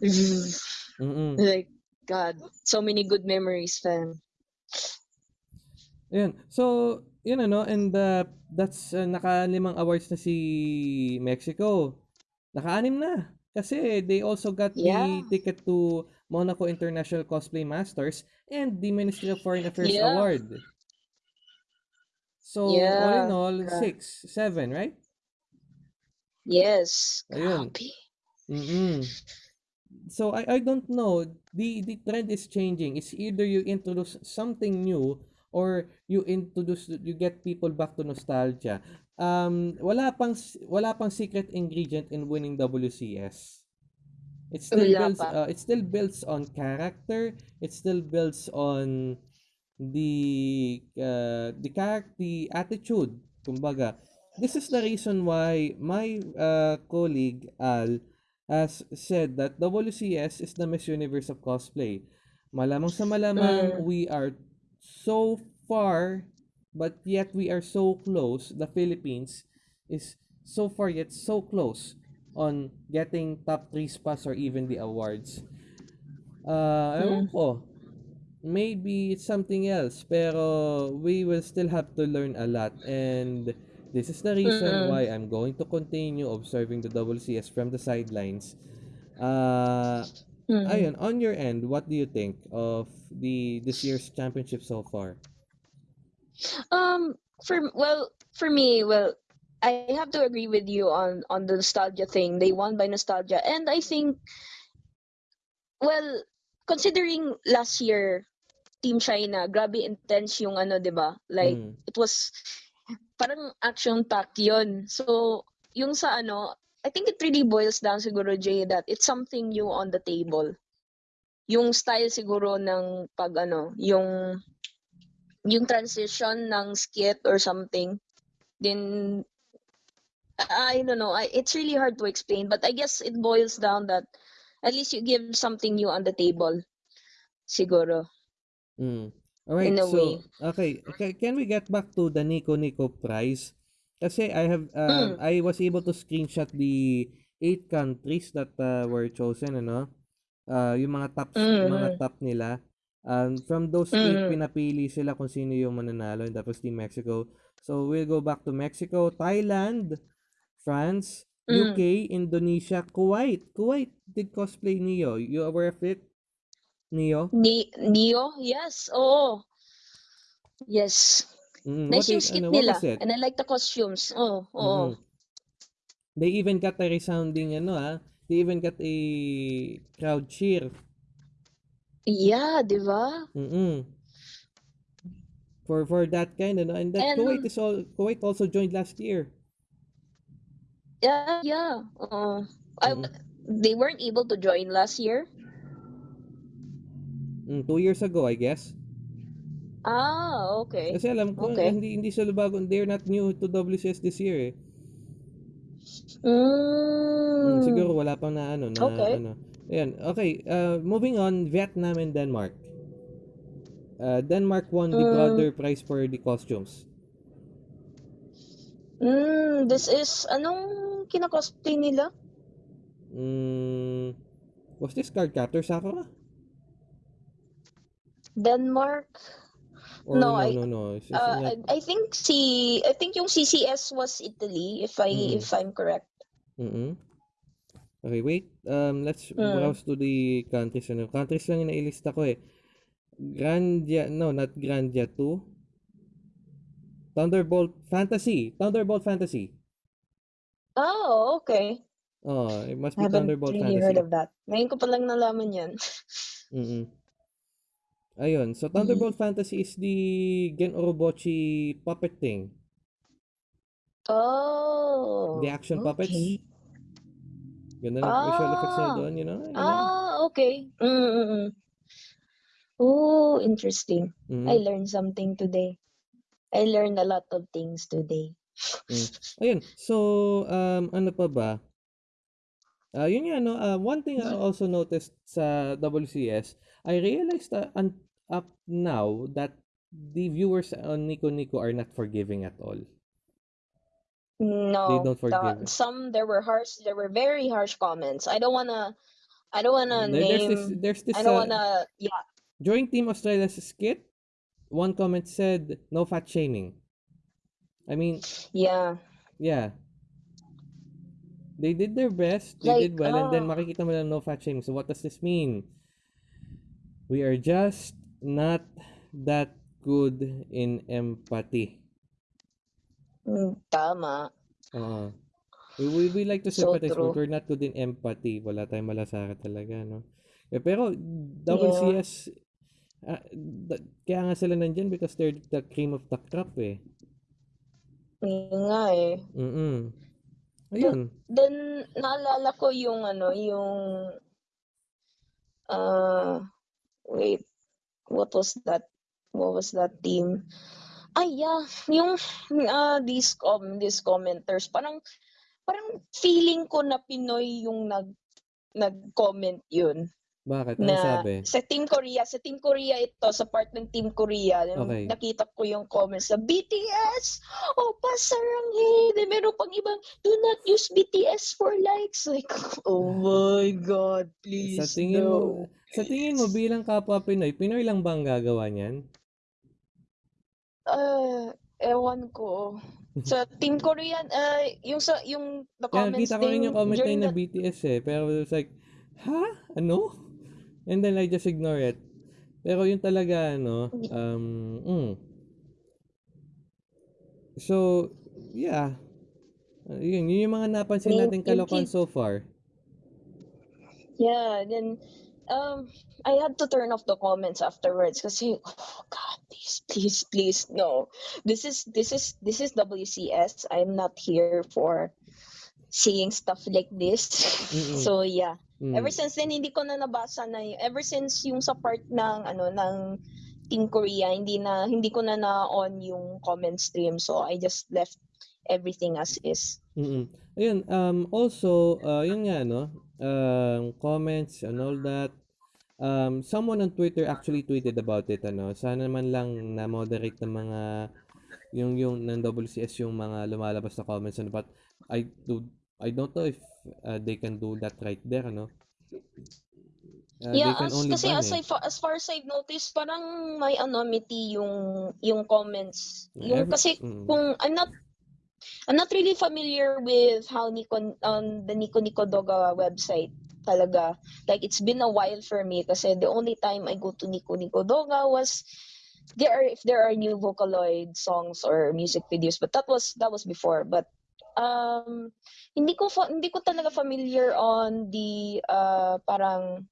*laughs* Mm-mm. like, God, so many good memories, fam. Ayun. So, yun ano, and uh, that's uh, naka-limang awards na si Mexico. Naka-anim na. Kasi they also got Yeah. the ticket to Monaco International Cosplay Masters and the Ministry of Foreign Affairs Yeah. Award. So, all in Yeah. all, Yeah. six, seven, right? Yes. Ayun. Mm-mm. So I I don't know. The the trend is changing. It's either you introduce something new or you introduce you get people back to nostalgia. Um wala pang wala pang secret ingredient in winning WCS. It still Wala builds pa. uh, it still builds on character. It still builds on the uh, the character the attitude. Kumbaga, this is the reason why my uh, colleague Al has said that WCS is the Miss Universe of cosplay. Malamang sa malamang, Mm. we are so far, but yet we are so close. The Philippines is so far yet so close on getting top 3 spots or even the awards. Uh, Mm. ko. Maybe it's something else, pero we will still have to learn a lot. And this is the reason Mm. why I'm going to continue observing the WCS from the sidelines. Uh, Mm. ayun, on your end, what do you think of the this year's championship so far? Um, for well, for me, well, I have to agree with you on on the nostalgia thing. They won by nostalgia, and I think, well, considering last year, Team China, grabe intense yung ano, 'di ba? Like Mm. it was parang action pack 'yon. So, yung sa ano, I think it really boils down siguro Jay that it's something new on the table. Yung style siguro ng pag ano, yung yung transition ng skit or something. Then I don't know, I, it's really hard to explain, but I guess it boils down that at least you give something new on the table. Siguro. Mm. Alright, In a so, way. okay, okay, can we get back to the Nico Nico prize? Kasi I have, um, Mm. I was able to screenshot the eight countries that uh, were chosen, ano? Uh, yung mga tops, mga Mhm. top nila. Um, from those eight, Mhm. pinapili sila kung sino yung mananalo, and was Team Mexico. So, we'll go back to Mexico, Thailand, France, Mm. UK, Indonesia, Kuwait. Kuwait did cosplay Neo. You aware of it? Neo? Ni Neo? Yes. Oo. Yes. Mm, Nice yung skit ano, nila. And I like the costumes. Oh, oo. They even got a resounding ano ah. They even got a crowd cheer. Yeah, di ba? Mm. For for that kind ano and that And- Kuwait is all Kuwait also joined last year. Yeah, yeah. Oo. I, they weren't able to join last year. Mm, two years ago I guess. Ah, okay. Kasi alam ko Okay. hindi hindi sila bago they're not new to WCS this year eh. Mm, Mm. siguro wala pang na ano na Okay. ano. Ayan, okay. Uh, moving on, Vietnam and Denmark. Uh, Denmark won the Mm. Brother Prize for the costumes. Mm, this is anong kinakosplay nila? Mm, was this card captor Sakura? Denmark. Or No, no, I- no, no. It's, it's Uh, not- I, I think si I think yung CCS was Italy if I Mm. if I'm correct. Mm-mm. Okay, wait. Um, let's Mm. browse to the countries. Ano, countries lang yung nailista ko eh. Grandia, no, not Grandia 2. Thunderbolt Fantasy. Thunderbolt Fantasy. Oh, okay. Oh, it must be I Thunderbolt really Fantasy. heard of that. Ngayon ko pa lang nalaman yan. *laughs* Mm-mm. Ayun. So, Thunderbolt Fantasy is the Gen Orobochi puppet thing. Oh. The action puppets. Ganda ng visual effects na Ah. doon, you know? You know? Ah, okay. Mm-mm. Oh, interesting. Mhm. I learned something today. I learned a lot of things today. Ayun. So, um, ano pa ba? Ah, yun nga, no? Ah, one thing I also noticed sa WCS, I realized that un- up now that the viewers on Nico Nico are not forgiving at all. No, don't the- forgive. some there were harsh, there were very harsh comments. I don't wanna, I don't wanna There- there's this, name. there's this, I don't uh, wanna. Yeah. during Team Australia's skit, one comment said, no fat shaming. I mean, Yeah. yeah. They did their best. They Like, did well. And then ah. makikita mo lang no fat shaming. So what does this mean? We are just not that good in empathy. Mm, tama. Oo. We, we, we like to So sympathize, true. but we're not good in empathy. Wala tayong malasakit talaga, no? Eh, pero, WCS, ah, da- kaya nga sila nandyan because they're the cream of the crop, eh. Yun nga eh. Mm-mm. Ayun. Then, naalala ko yung ano, yung, uh, wait, what was that? What was that team? Ah, yeah, yung, uh, these, com these commenters, parang, parang feeling ko na Pinoy yung nag, nag-comment yun. Bakit? Ano na sabi? sa Team Korea, sa Team Korea ito, sa part ng Team Korea, Okay. nakita ko yung comments sa BTS, oh, pasaranghe, meron pang ibang, do not use BTS for likes. Like, *laughs* oh my God, please, Sa tingin mo, no. sa tingin mo bilang kapwa Pinoy, Pinoy lang bang gagawa niyan? Ah, ewan ko. Sa Team Korean, uh, yung sa, yung the Kaya comments kita ko rin yung comment na during yun na BTS eh. Pero it's like, ha? Ano? And then I just ignore it. Pero yun talaga, ano, um, mm. So, yeah. Uh, yun, yun yung mga napansin natin kalokohan so far. Yeah, then um I had to turn off the comments afterwards kasi oh god, please, please, please, no. This is this is this is WCS. I'm not here for seeing stuff like this. Mm-mm. So yeah. Mm. Ever since then hindi ko na nabasa na ever since yung sa part ng ano ng Team Korea, hindi na hindi ko na na-on yung comment stream. So I just left everything as is. Mm-mm. Ayun, um, also, uh, yun nga, no, um, comments and all that. Um, someone on Twitter actually tweeted about it, ano, sana man lang na-moderate ng mga, yung, yung, ng WCS yung mga lumalabas na comments, ano, but I do, I don't know if uh, they can do that right there, ano. Uh, yeah, as, kasi ban, as, eh. I, as far as I've noticed, parang may anonymity yung yung comments. Yung Every- kasi mm. kung I'm not I'm not really familiar with how Nico um, the Nico Nico Doga website talaga. Like it's been a while for me kasi the only time I go to Nico Nico Doga was there are if there are new Vocaloid songs or music videos but that was that was before. But um hindi ko hindi ko talaga familiar on the uh parang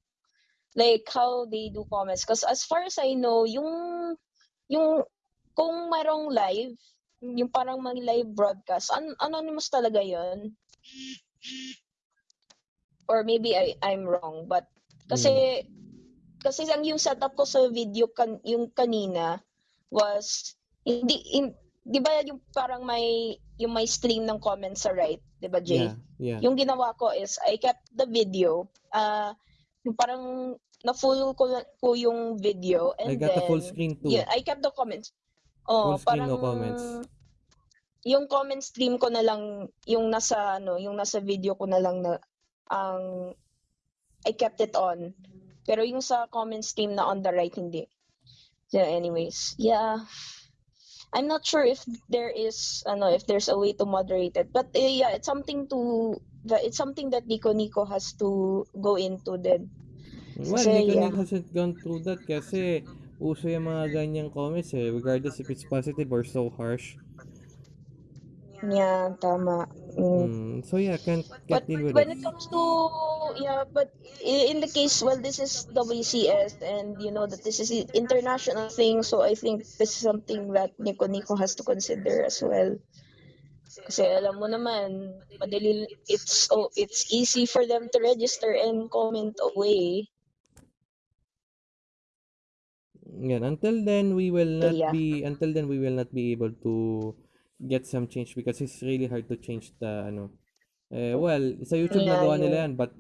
like how they do comments. Because as far as I know yung yung kung mayroong live yung parang mga live broadcast an- anonymous talaga yon or maybe I I'm wrong but kasi kasi ang yung setup ko sa video kan yung kanina was hindi in, 'di ba yung parang may yung may stream ng comments sa right 'di ba Jay Yeah, yeah. yung ginawa ko is I kept the video uh yung parang na full ko, ko yung video and I got the then full screen too. yeah I kept the comments oh Full parang no comments. yung comment stream ko na lang yung nasa ano yung nasa video ko na lang na ang I kept it on. Pero yung sa comment stream na on the right hindi. So anyways yeah. I'm not sure if there is ano if there's a way to moderate it. But uh, yeah it's something to it's something that Nico Nico has to go into then. Well, Kasi, Nico yeah. Nick hasn't gone through that kasi uso yung mga ganyang comments eh, regardless if it's positive or so harsh. yeah tama mm. Mm, so yeah, can't, can't But deal with when it. comes to yeah, but in the case, well, this is WCS, and you know that this is an international thing, so I think this is something that Nico Nico has to consider as well. Kasi alam mo naman, madali, it's oh, it's easy for them to register and comment away. Yan, until then we will not Yeah. be until then we will not be able to get some change because it's really hard to change the ano. Eh, well, sa YouTube Yeah, nagawa nila yeah. yan but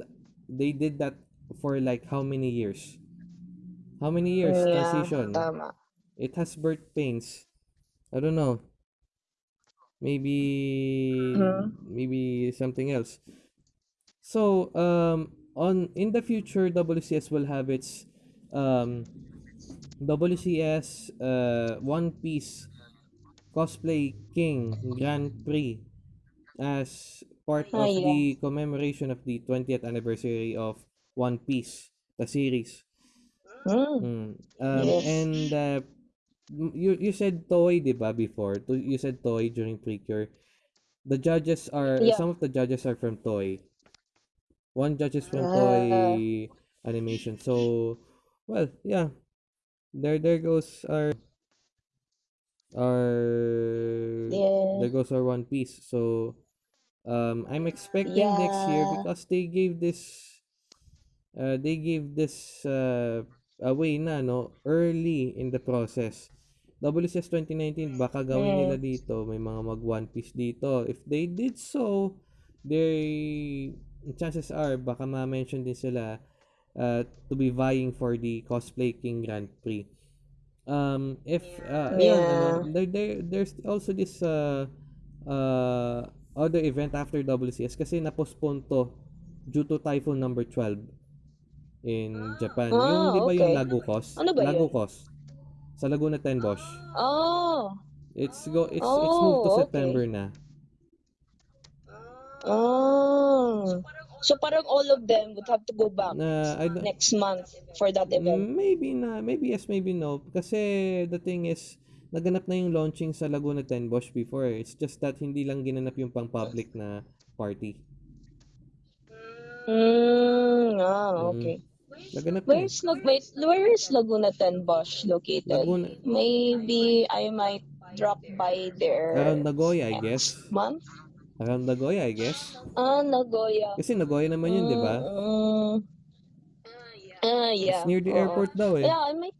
they did that for like how many years? How many years Yeah, transition? tama. It has birth pains. I don't know. Maybe Mhm. maybe something else. So, um on in the future WCS will have its um WCS uh One Piece Cosplay King Grand Prix as part Ah, of yeah. the commemoration of the 20th anniversary of One Piece, the series. Mm. Mm. Um, Yes. And uh, you you said toy, di ba, before? You said toy during Precure. The judges are, Yeah. some of the judges are from toy. One judge is from Ah. toy animation. So, well, yeah. There there goes our our Yeah. there goes our One Piece. So, um, I'm expecting next year Yeah. because they gave this uh, they gave this uh, away na no early in the process. WCS 2019 baka gawin nila dito may mga mag One Piece dito. If they did so, they chances are baka ma-mention din sila uh, to be vying for the Cosplay King Grand Prix. Um, if uh, ayun, ano, Yeah. there, there, there's also this uh, uh, other event after WCS kasi na-postpone to due to typhoon number 12 in Japan. yung Ah, di ba yung okay. Lagukos? Ano ba yun? Lagukos. Sa Laguna Tenbosch. Oh. It's go it's it's moved to Oh, okay. September na. Oh. So parang all of them would have to go back don't, next month for that event. maybe na, maybe yes, maybe no. Kasi the thing is, naganap na yung launching sa Laguna Tenbosch before. eh. It's just that hindi lang ginanap yung pang-public na party. Mm, ah, Mm. okay. Naganap na. eh. Where's Lag wait, where is Laguna Tenbosch located? Laguna, Maybe I might drop by there around Nagoya, I guess. month. Around Nagoya, I guess. Ah, Nagoya. Kasi Nagoya naman yun, di ba? Mm, ah, yeah. It's near the oo. airport daw eh. Yeah, I might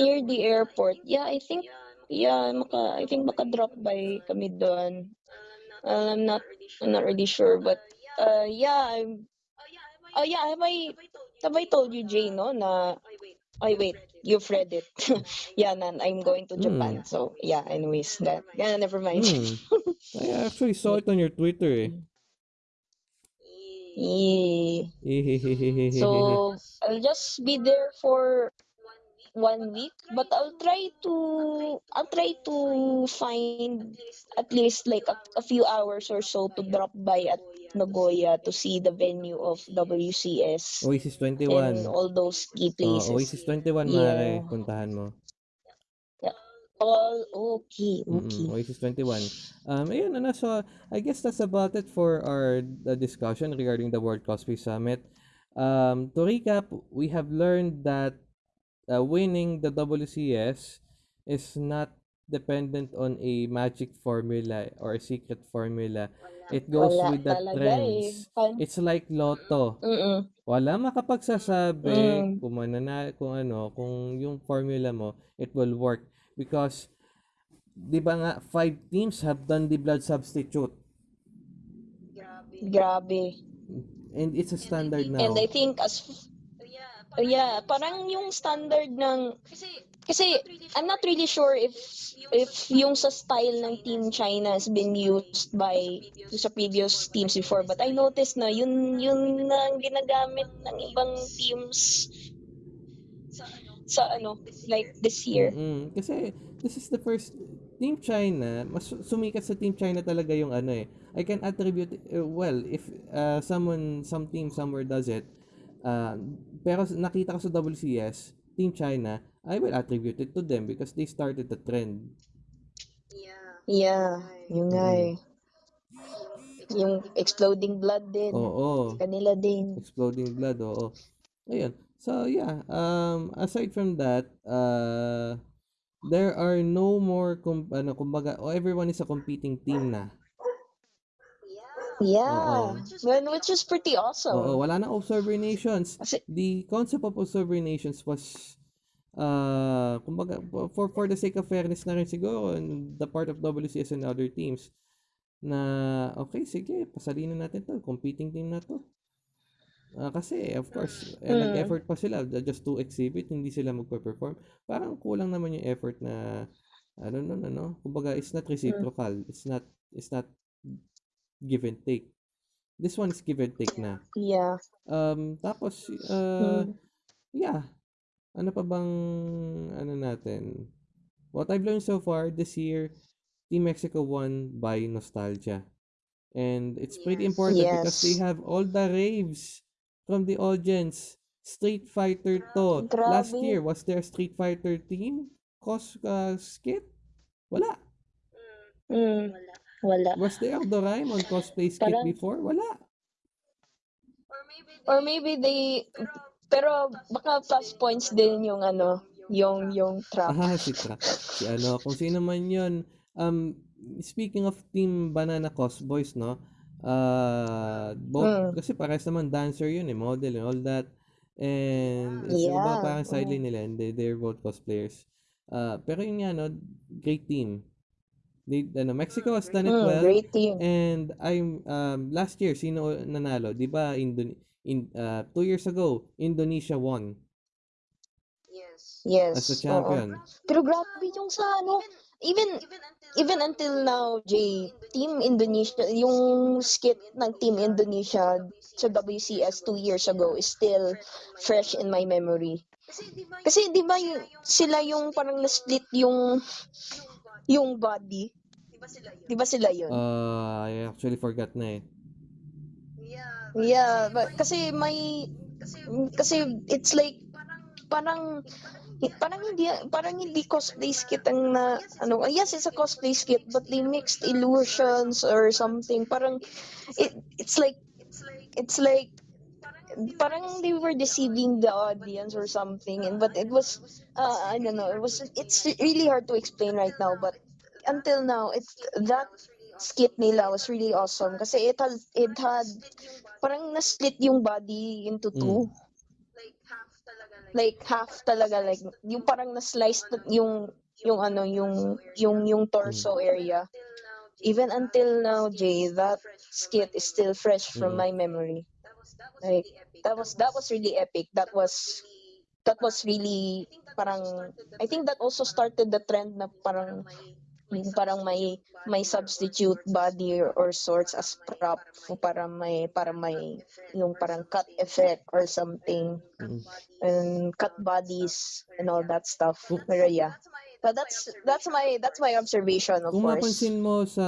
near the airport. Yeah, I think yeah, maka, I think maka drop by kami doon. Uh, I'm not I'm not really sure, but uh yeah, I'm Oh yeah, have I have I told you Jay no na Ay wait, you've read it. *laughs* yeah, nan, I'm going to Japan. Hmm. So yeah, anyways, that yeah, never mind. Hmm. *laughs* I actually saw it on your Twitter eh. Yeah. So *laughs* I'll just be there for one week, but I'll try to I'll try to find at least like a, a few hours or so to drop by at Nagoya to see the venue of WCS Oasis and 21. all those key Oh, places. Oasis 21, Yeah. maaari. Puntahan mo. All okay, Mm-mm, okay. Oasis 21. Um, ayun, ano, so I guess that's about it for our the discussion regarding the World Cosplay Summit. Um, to recap, we have learned that uh, winning the WCS is not dependent on a magic formula or a secret formula. It goes Wala with the talaga eh. trends. Pan- It's like lotto. Mm-mm. Wala makapagsasabi Mm. kung manana, kung ano, kung yung formula mo, it will work. Because, di ba nga, five teams have done the blood substitute. Grabe. And it's a standard now. And I think as uh, yeah, parang yung standard ng kasi I'm not really sure if if yung sa style ng Team China has been used by sa previous teams before but I noticed na yun yun ang ginagamit ng ibang teams sa ano like this year. Mm-mm. Kasi, this is the first, Team China, mas sumikat sa Team China talaga yung ano eh. I can attribute, uh, well, if uh, someone, some team somewhere does it, uh, pero nakita ko sa WCS, Team China, I will attribute it to them because they started the trend. Yeah, yun nga Mm. eh. Yung exploding blood din. Oo. Kanila din. Exploding blood, oo. Ayun. So, yeah. Um, aside from that, uh, there are no more, com- ano, kumbaga, oh, everyone is a competing team na. Yeah. Oo. Well, which is pretty awesome. Oo, wala na observer nations. Kasi, The concept of observer nations was, uh, kumbaga, for, for the sake of fairness na rin siguro, on the part of WCS and other teams, na, okay, sige, pasalinin natin to, competing team na to. Ah, kasi, of course, eh, Mm. nag-effort pa sila just to exhibit, hindi sila magpa-perform. Parang kulang naman yung effort na, I don't know, ano, kumbaga, it's not reciprocal. It's not, it's not give and take. This one is give and take na. yeah. Um, tapos, uh, Mm. yeah. Ano pa bang, ano natin? what I've learned so far this year, Team Mexico won by nostalgia. And it's pretty Yes. important because they Yes. have all the raves from the audience. Street Fighter to. Last Grabe. year, was there a Street Fighter team cos uh, skit? Wala. Mm, Mm, wala. Wala. Was there Doraemon cosplay skit Parang- before? Wala. Or maybe they, Or maybe they, pero baka plus points din yung ano, yung yung trap. Ah, si Tra. Si ano, kung sino man yun. Um, speaking of Team Banana Cos Boys, no? Uh, both, Mm. kasi parehas naman dancer yun eh, model and all that. And Yeah. iba parang Mm. sideline nila and they, they're both cosplayers. Uh, pero yun nga, no? Great team. They, ano, Mexico has done it Mm, well. great team. And I'm um last year sino nanalo? 'Di ba Indon in uh, two years ago Indonesia won yes. Yes. as oo. champion. Pero grabe yung sa ano, even Even until now, Jay, Team Indonesia, yung skit ng Team Indonesia sa WCS two years ago is still fresh in my memory. kasi di ba Kasi di ba yung, sila yung parang na-split yung yung body? di ba sila yun? Di ba sila yun? Uh, I actually forgot na eh. Yeah. yeah, but kasi may Kasi kasi it's like parang parang parang hindi parang hindi cosplay skit ang na ano yes it's a cosplay skit but they mixed illusions or something parang it it's like it's like it's like parang they were deceiving the audience or something and but it was uh, I don't know it was it's really hard to explain right now but until now it's that skit nila was really awesome kasi it had it had parang na-split yung body into two. Like half talaga like half talaga like yung parang na-slice na- yung yung ano yung yung yung torso area. Even until now Jay that skit is still fresh from Mm. my memory. That was that was like, that was that was really epic. That was that was really parang I think that also started the trend na parang parang may may substitute body or, or sorts as prop para may para may yung parang cut effect or something. Mm. and cut bodies and all that stuff. Kung- pero yeah. But that's that's my that's my observation of Kung course. mapansin mo sa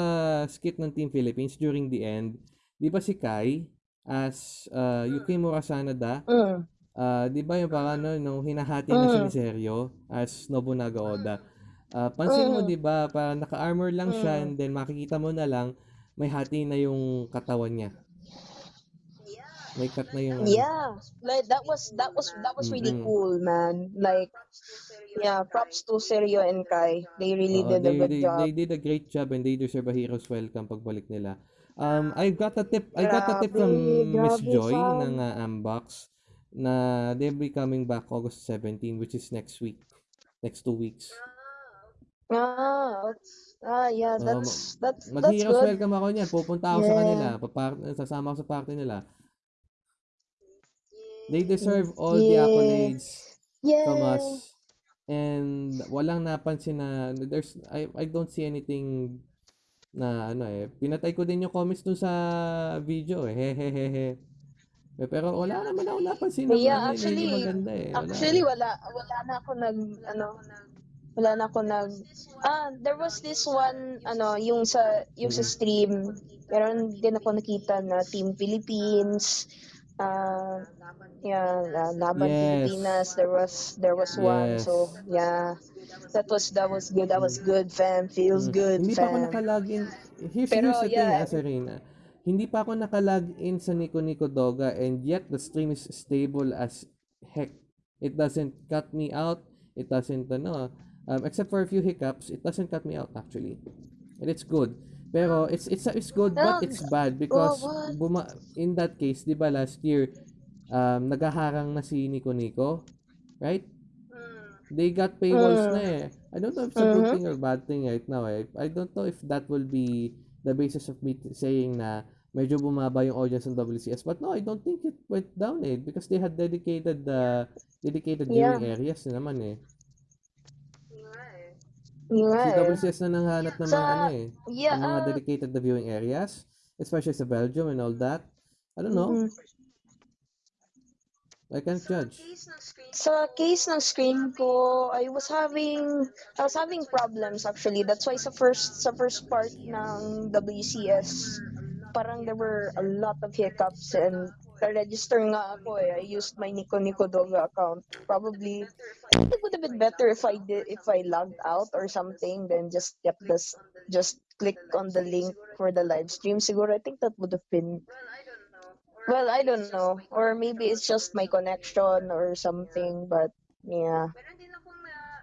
skit ng Team Philippines during the end, 'di ba si Kai as uh, Yuki Murasanada, mm, uh, 'di ba yung parang ano, nung hinahati na siya Mm. ni Seryo as Nobunaga Oda. Uh, pansin mo Mm. 'di ba, parang naka-armor lang siya Mm. and then makikita mo na lang may hati na yung katawan niya. May cut na yung yeah like that was that was that was really Mm-mm. cool man like yeah props to Sergio and Kai they really Oo, did a they, good they, job they did a great job and they deserve a hero's welcome pagbalik nila. Um, I got a tip, I got a tip from Miss Joy ng uh, Ambox na they'll be coming back August 17 which is next week. Next two weeks. ah ah yeah that's that's that's Mag-hero's good welcome ako niyan. Pupunta ako sa Yeah. kanila. Papar- sasama ako sa party nila. They deserve all the Yeah. accolades from yeah us. And walang napansin na there's I I don't see anything na ano eh. Pinatay ko din yung comments dun sa video eh. Hehehehe. Eh, Pero wala naman ako napansin na Yeah, ano, eh, actually- maganda eh. Wala Actually, wala. Wala na ako nag, ano, wala na ako nag, ah, there was this one, ano, yung sa, yung sa Mm. stream, meron din ako nakita na Team Philippines, ah, yeah, uh, Laban Yes. Pilipinas, there was, there was one, Yes. so, yeah, that was, that was good, that was good, fam, feels Mm. good, Hindi pa ako fam. nakalagin. Here's, Pero, here's the thing, yeah. ah, Serena. Hindi pa ako nakalagin sa Nico Nico Doga and yet the stream is stable as heck. It doesn't cut me out. It doesn't, ano, um, except for a few hiccups, it doesn't cut me out actually. And it's good. Pero it's it's it's good but it's bad because what? buma in that case, 'di ba last year um nagaharang na si Nico Nico, right? They got paywalls Mm. na eh. I don't know if it's a good Mhm. thing or bad thing right now eh. I don't know if that will be the basis of me saying na medyo bumaba yung audience ng WCS. But no, I don't think it went down eh because they had dedicated the dedicated Yeah. viewing areas na naman eh. Yung nga Si eh. WCS na nanghanap ng mga Sa- ano eh, Yeah, ng mga ah, dedicated the viewing areas, especially sa Belgium and all that. I don't know. mm. I can't judge. Sa case ng screen ko, I was having I was having problems actually. That's why sa first sa first part ng WCS, parang there were a lot of hiccups and register nga ako eh. I used my Nico Nico Doga account. Probably I it would have been better if I did if I logged out or something then just kept this just click on the link for the live stream. Siguro I think that would have been well, I don't know. Or maybe it's just my connection or something, but yeah.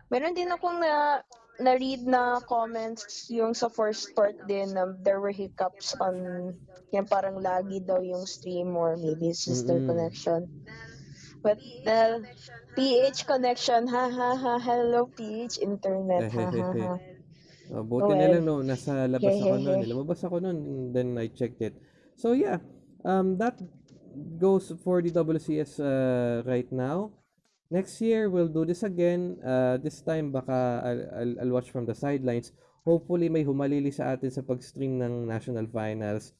Meron din akong na na-read na comments yung sa first part din na there were hiccups on yung parang lagi daw yung stream or maybe it's just their Mm-mm. connection. But the PH connection, ha ha ha, hello PH internet, ha ha ha. *laughs* Oh, buti Oh, na well. lang no, nasa labas ako noon. Lumabas ako noon, then I checked it. So yeah, um, that goes for the WCS uh, right now. Next year we'll do this again. Uh, this time baka I'll, I'll, I'll watch from the sidelines. Hopefully may humalili sa atin sa pag-stream ng national finals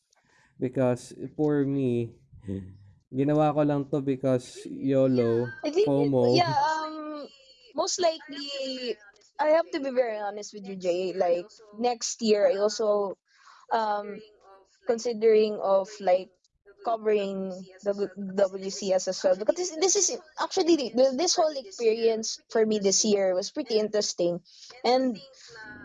because for me *laughs* ginawa ko lang to because YOLO, I think, FOMO. yeah, um, most likely, I have to be very honest with you, Jay. Like, next year, I also, um, considering of, like, covering the WCS as well. Because this, this is, actually, this whole experience for me this year was pretty interesting. And,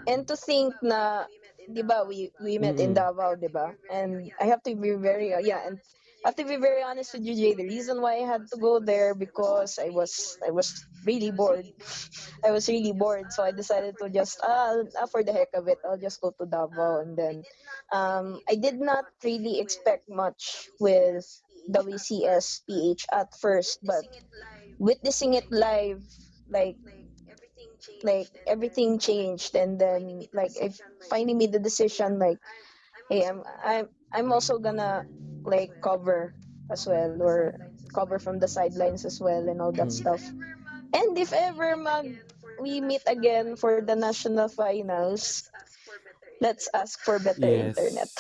and to think na, di ba, we, we met in Mm-mm. Davao, di ba? And I have to be very, uh, yeah, and I have to be very honest with you, Jay. The reason why I had to go there because I was I was really bored. *laughs* I was really bored, so I decided to just ah, ah, for the heck of it, I'll just go to Davao, and then um, I did not really expect much with WCS PH at first, but witnessing it live, like like everything changed, and then like I finally made the decision, like hey, I'm I'm I'm also gonna like cover as well or cover from the sidelines as well and all that Mm. stuff. And if ever mag we meet again for the national finals, let's ask for better Yes. internet. *laughs*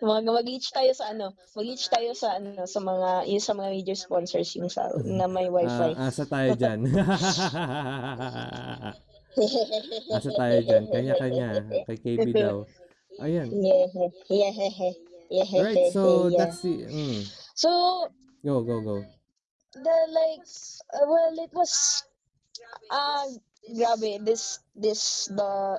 Mga mag-reach tayo sa ano, mag-reach tayo sa ano sa mga yung sa mga major sponsors yung sa na may wifi. Ah, asa tayo dyan. *laughs* asa tayo dyan. Kanya-kanya. Kay KB daw. Ayan. Yeah, yeah, *laughs* yeah, yeah, Alright, so yeah. that's the... Mm. So Go, go, go. the like uh, well it was uh grabe this this the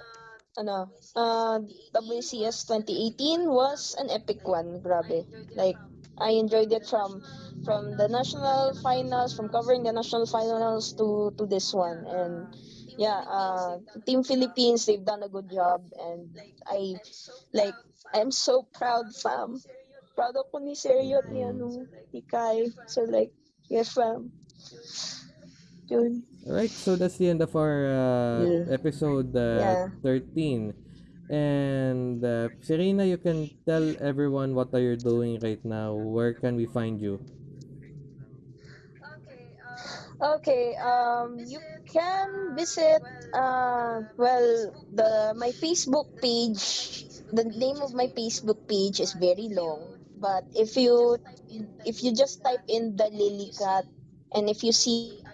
ano uh WCS 2018 was an epic one grabe like I enjoyed it from from the national finals from covering the national finals to to this one and yeah uh team Philippines they've done a good job and I like I'm so proud fam proud ako ni Sergio at ni ano ni Kai so like yeah fam yun Alright, so that's the end of our uh, Yeah. episode uh, Yeah. 13. And uh, Serena, you can tell everyone what are you doing right now. Where can we find you? Okay, um, you can visit, uh, well, the my Facebook page. The name of my Facebook page is very long, but if you if you just type in the lily cat, and if you see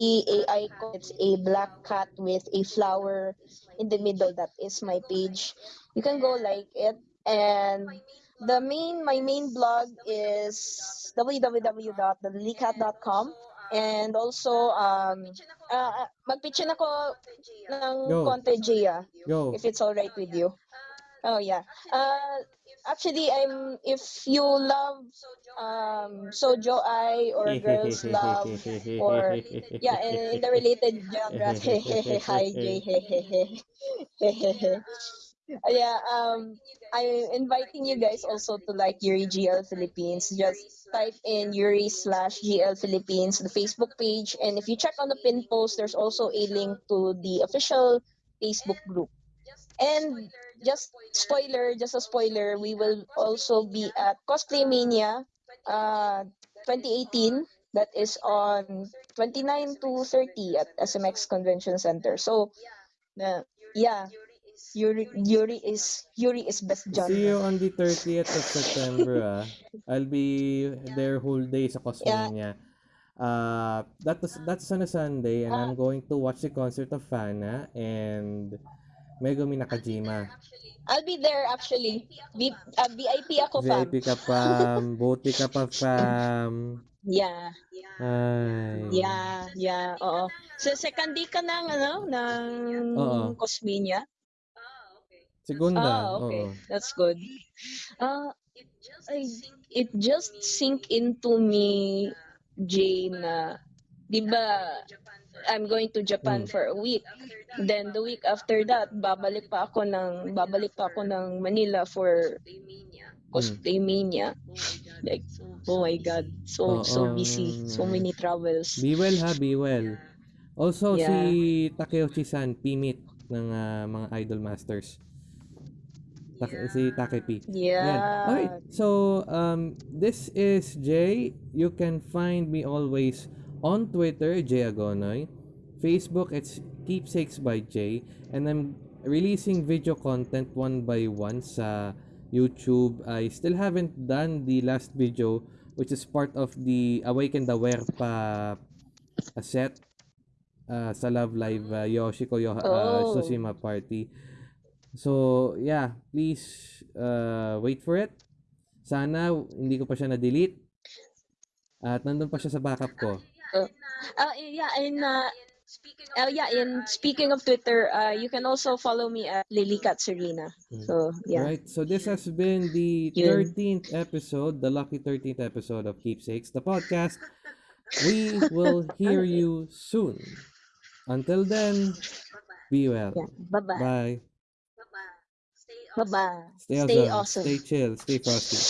a icon, it's a black cat with a flower in the middle. That is my page. You can go like it, and the main my main blog is www.thelilycat.com and also um uh, magpitchin ako ng Go. konti Gia Go. if it's all right with you. Oh yeah. Uh actually I'm if you love um Sojo I or *laughs* girls love or yeah in, in the related genre *laughs* hi Jay *laughs* yeah um I'm inviting you guys also to like Yuri GL Philippines. Just type in Yuri slash GL Philippines the Facebook page. And if you check on the pin post there's also a link to the official Facebook group. And just spoiler just a spoiler we will also be at Cosplay Mania uh 2018 that is on 29 to 30 at SMX Convention Center. So uh, yeah Yuri Yuri is Yuri is best genre. See you on the 30th of September, ah. I'll be there whole day sa Cosmania. Uh, that was, that's on a Sunday, and I'm going to watch the concert of Fana and Megumi Nakajima. I'll be there actually. V, uh, VIP ako fam. VIP ka pa, *laughs* buti ka pa, fam. Yeah. Ay. Yeah, yeah, oo. So second day ka ng ano, ng Oo. Cosminia? Segunda, Ah, okay. oo. That's good. Uh, I, it just sink into me, Jay, na, di ba, I'm going to Japan Mm. for a week. Then the week after that, babalik pa ako ng babalik pa ako ng Manila for cosplay mania. Like, oh my god, so so Oo. busy, so many travels. Be well ha, be well. Also, Yeah. si Takeuchi-san, Pimit ng ah, mga Idol Masters. Tak- Si Takepi. Yeah. Alright, so um, this is Jay. You can find me always on Twitter, Jay Agonoy. Facebook, it's Keepsakes by Jay. And I'm releasing video content one by one sa YouTube. I still haven't done the last video, which is part of the Awaken the Werpa uh, set uh, sa Love Live uh, Yoshiko Yo- uh, Oh. Tsushima Party. So, yeah, please uh, wait for it. Sana hindi ko pa siya na-delete. At nandun pa siya sa backup ko. Uh, yeah, and uh, uh, yeah, and speaking of Twitter, uh, you can also follow me at Lily Katsurina. Mm. So yeah, Right, so this has been the Yun. 13th episode, the lucky 13th episode of Keepsakes, the podcast. We will hear you soon. Until then, be well. yeah. Bye bye. Bye. Bye-bye. Stay Bye bye. Stay, Stay awesome. awesome. Stay chill. Stay frosty.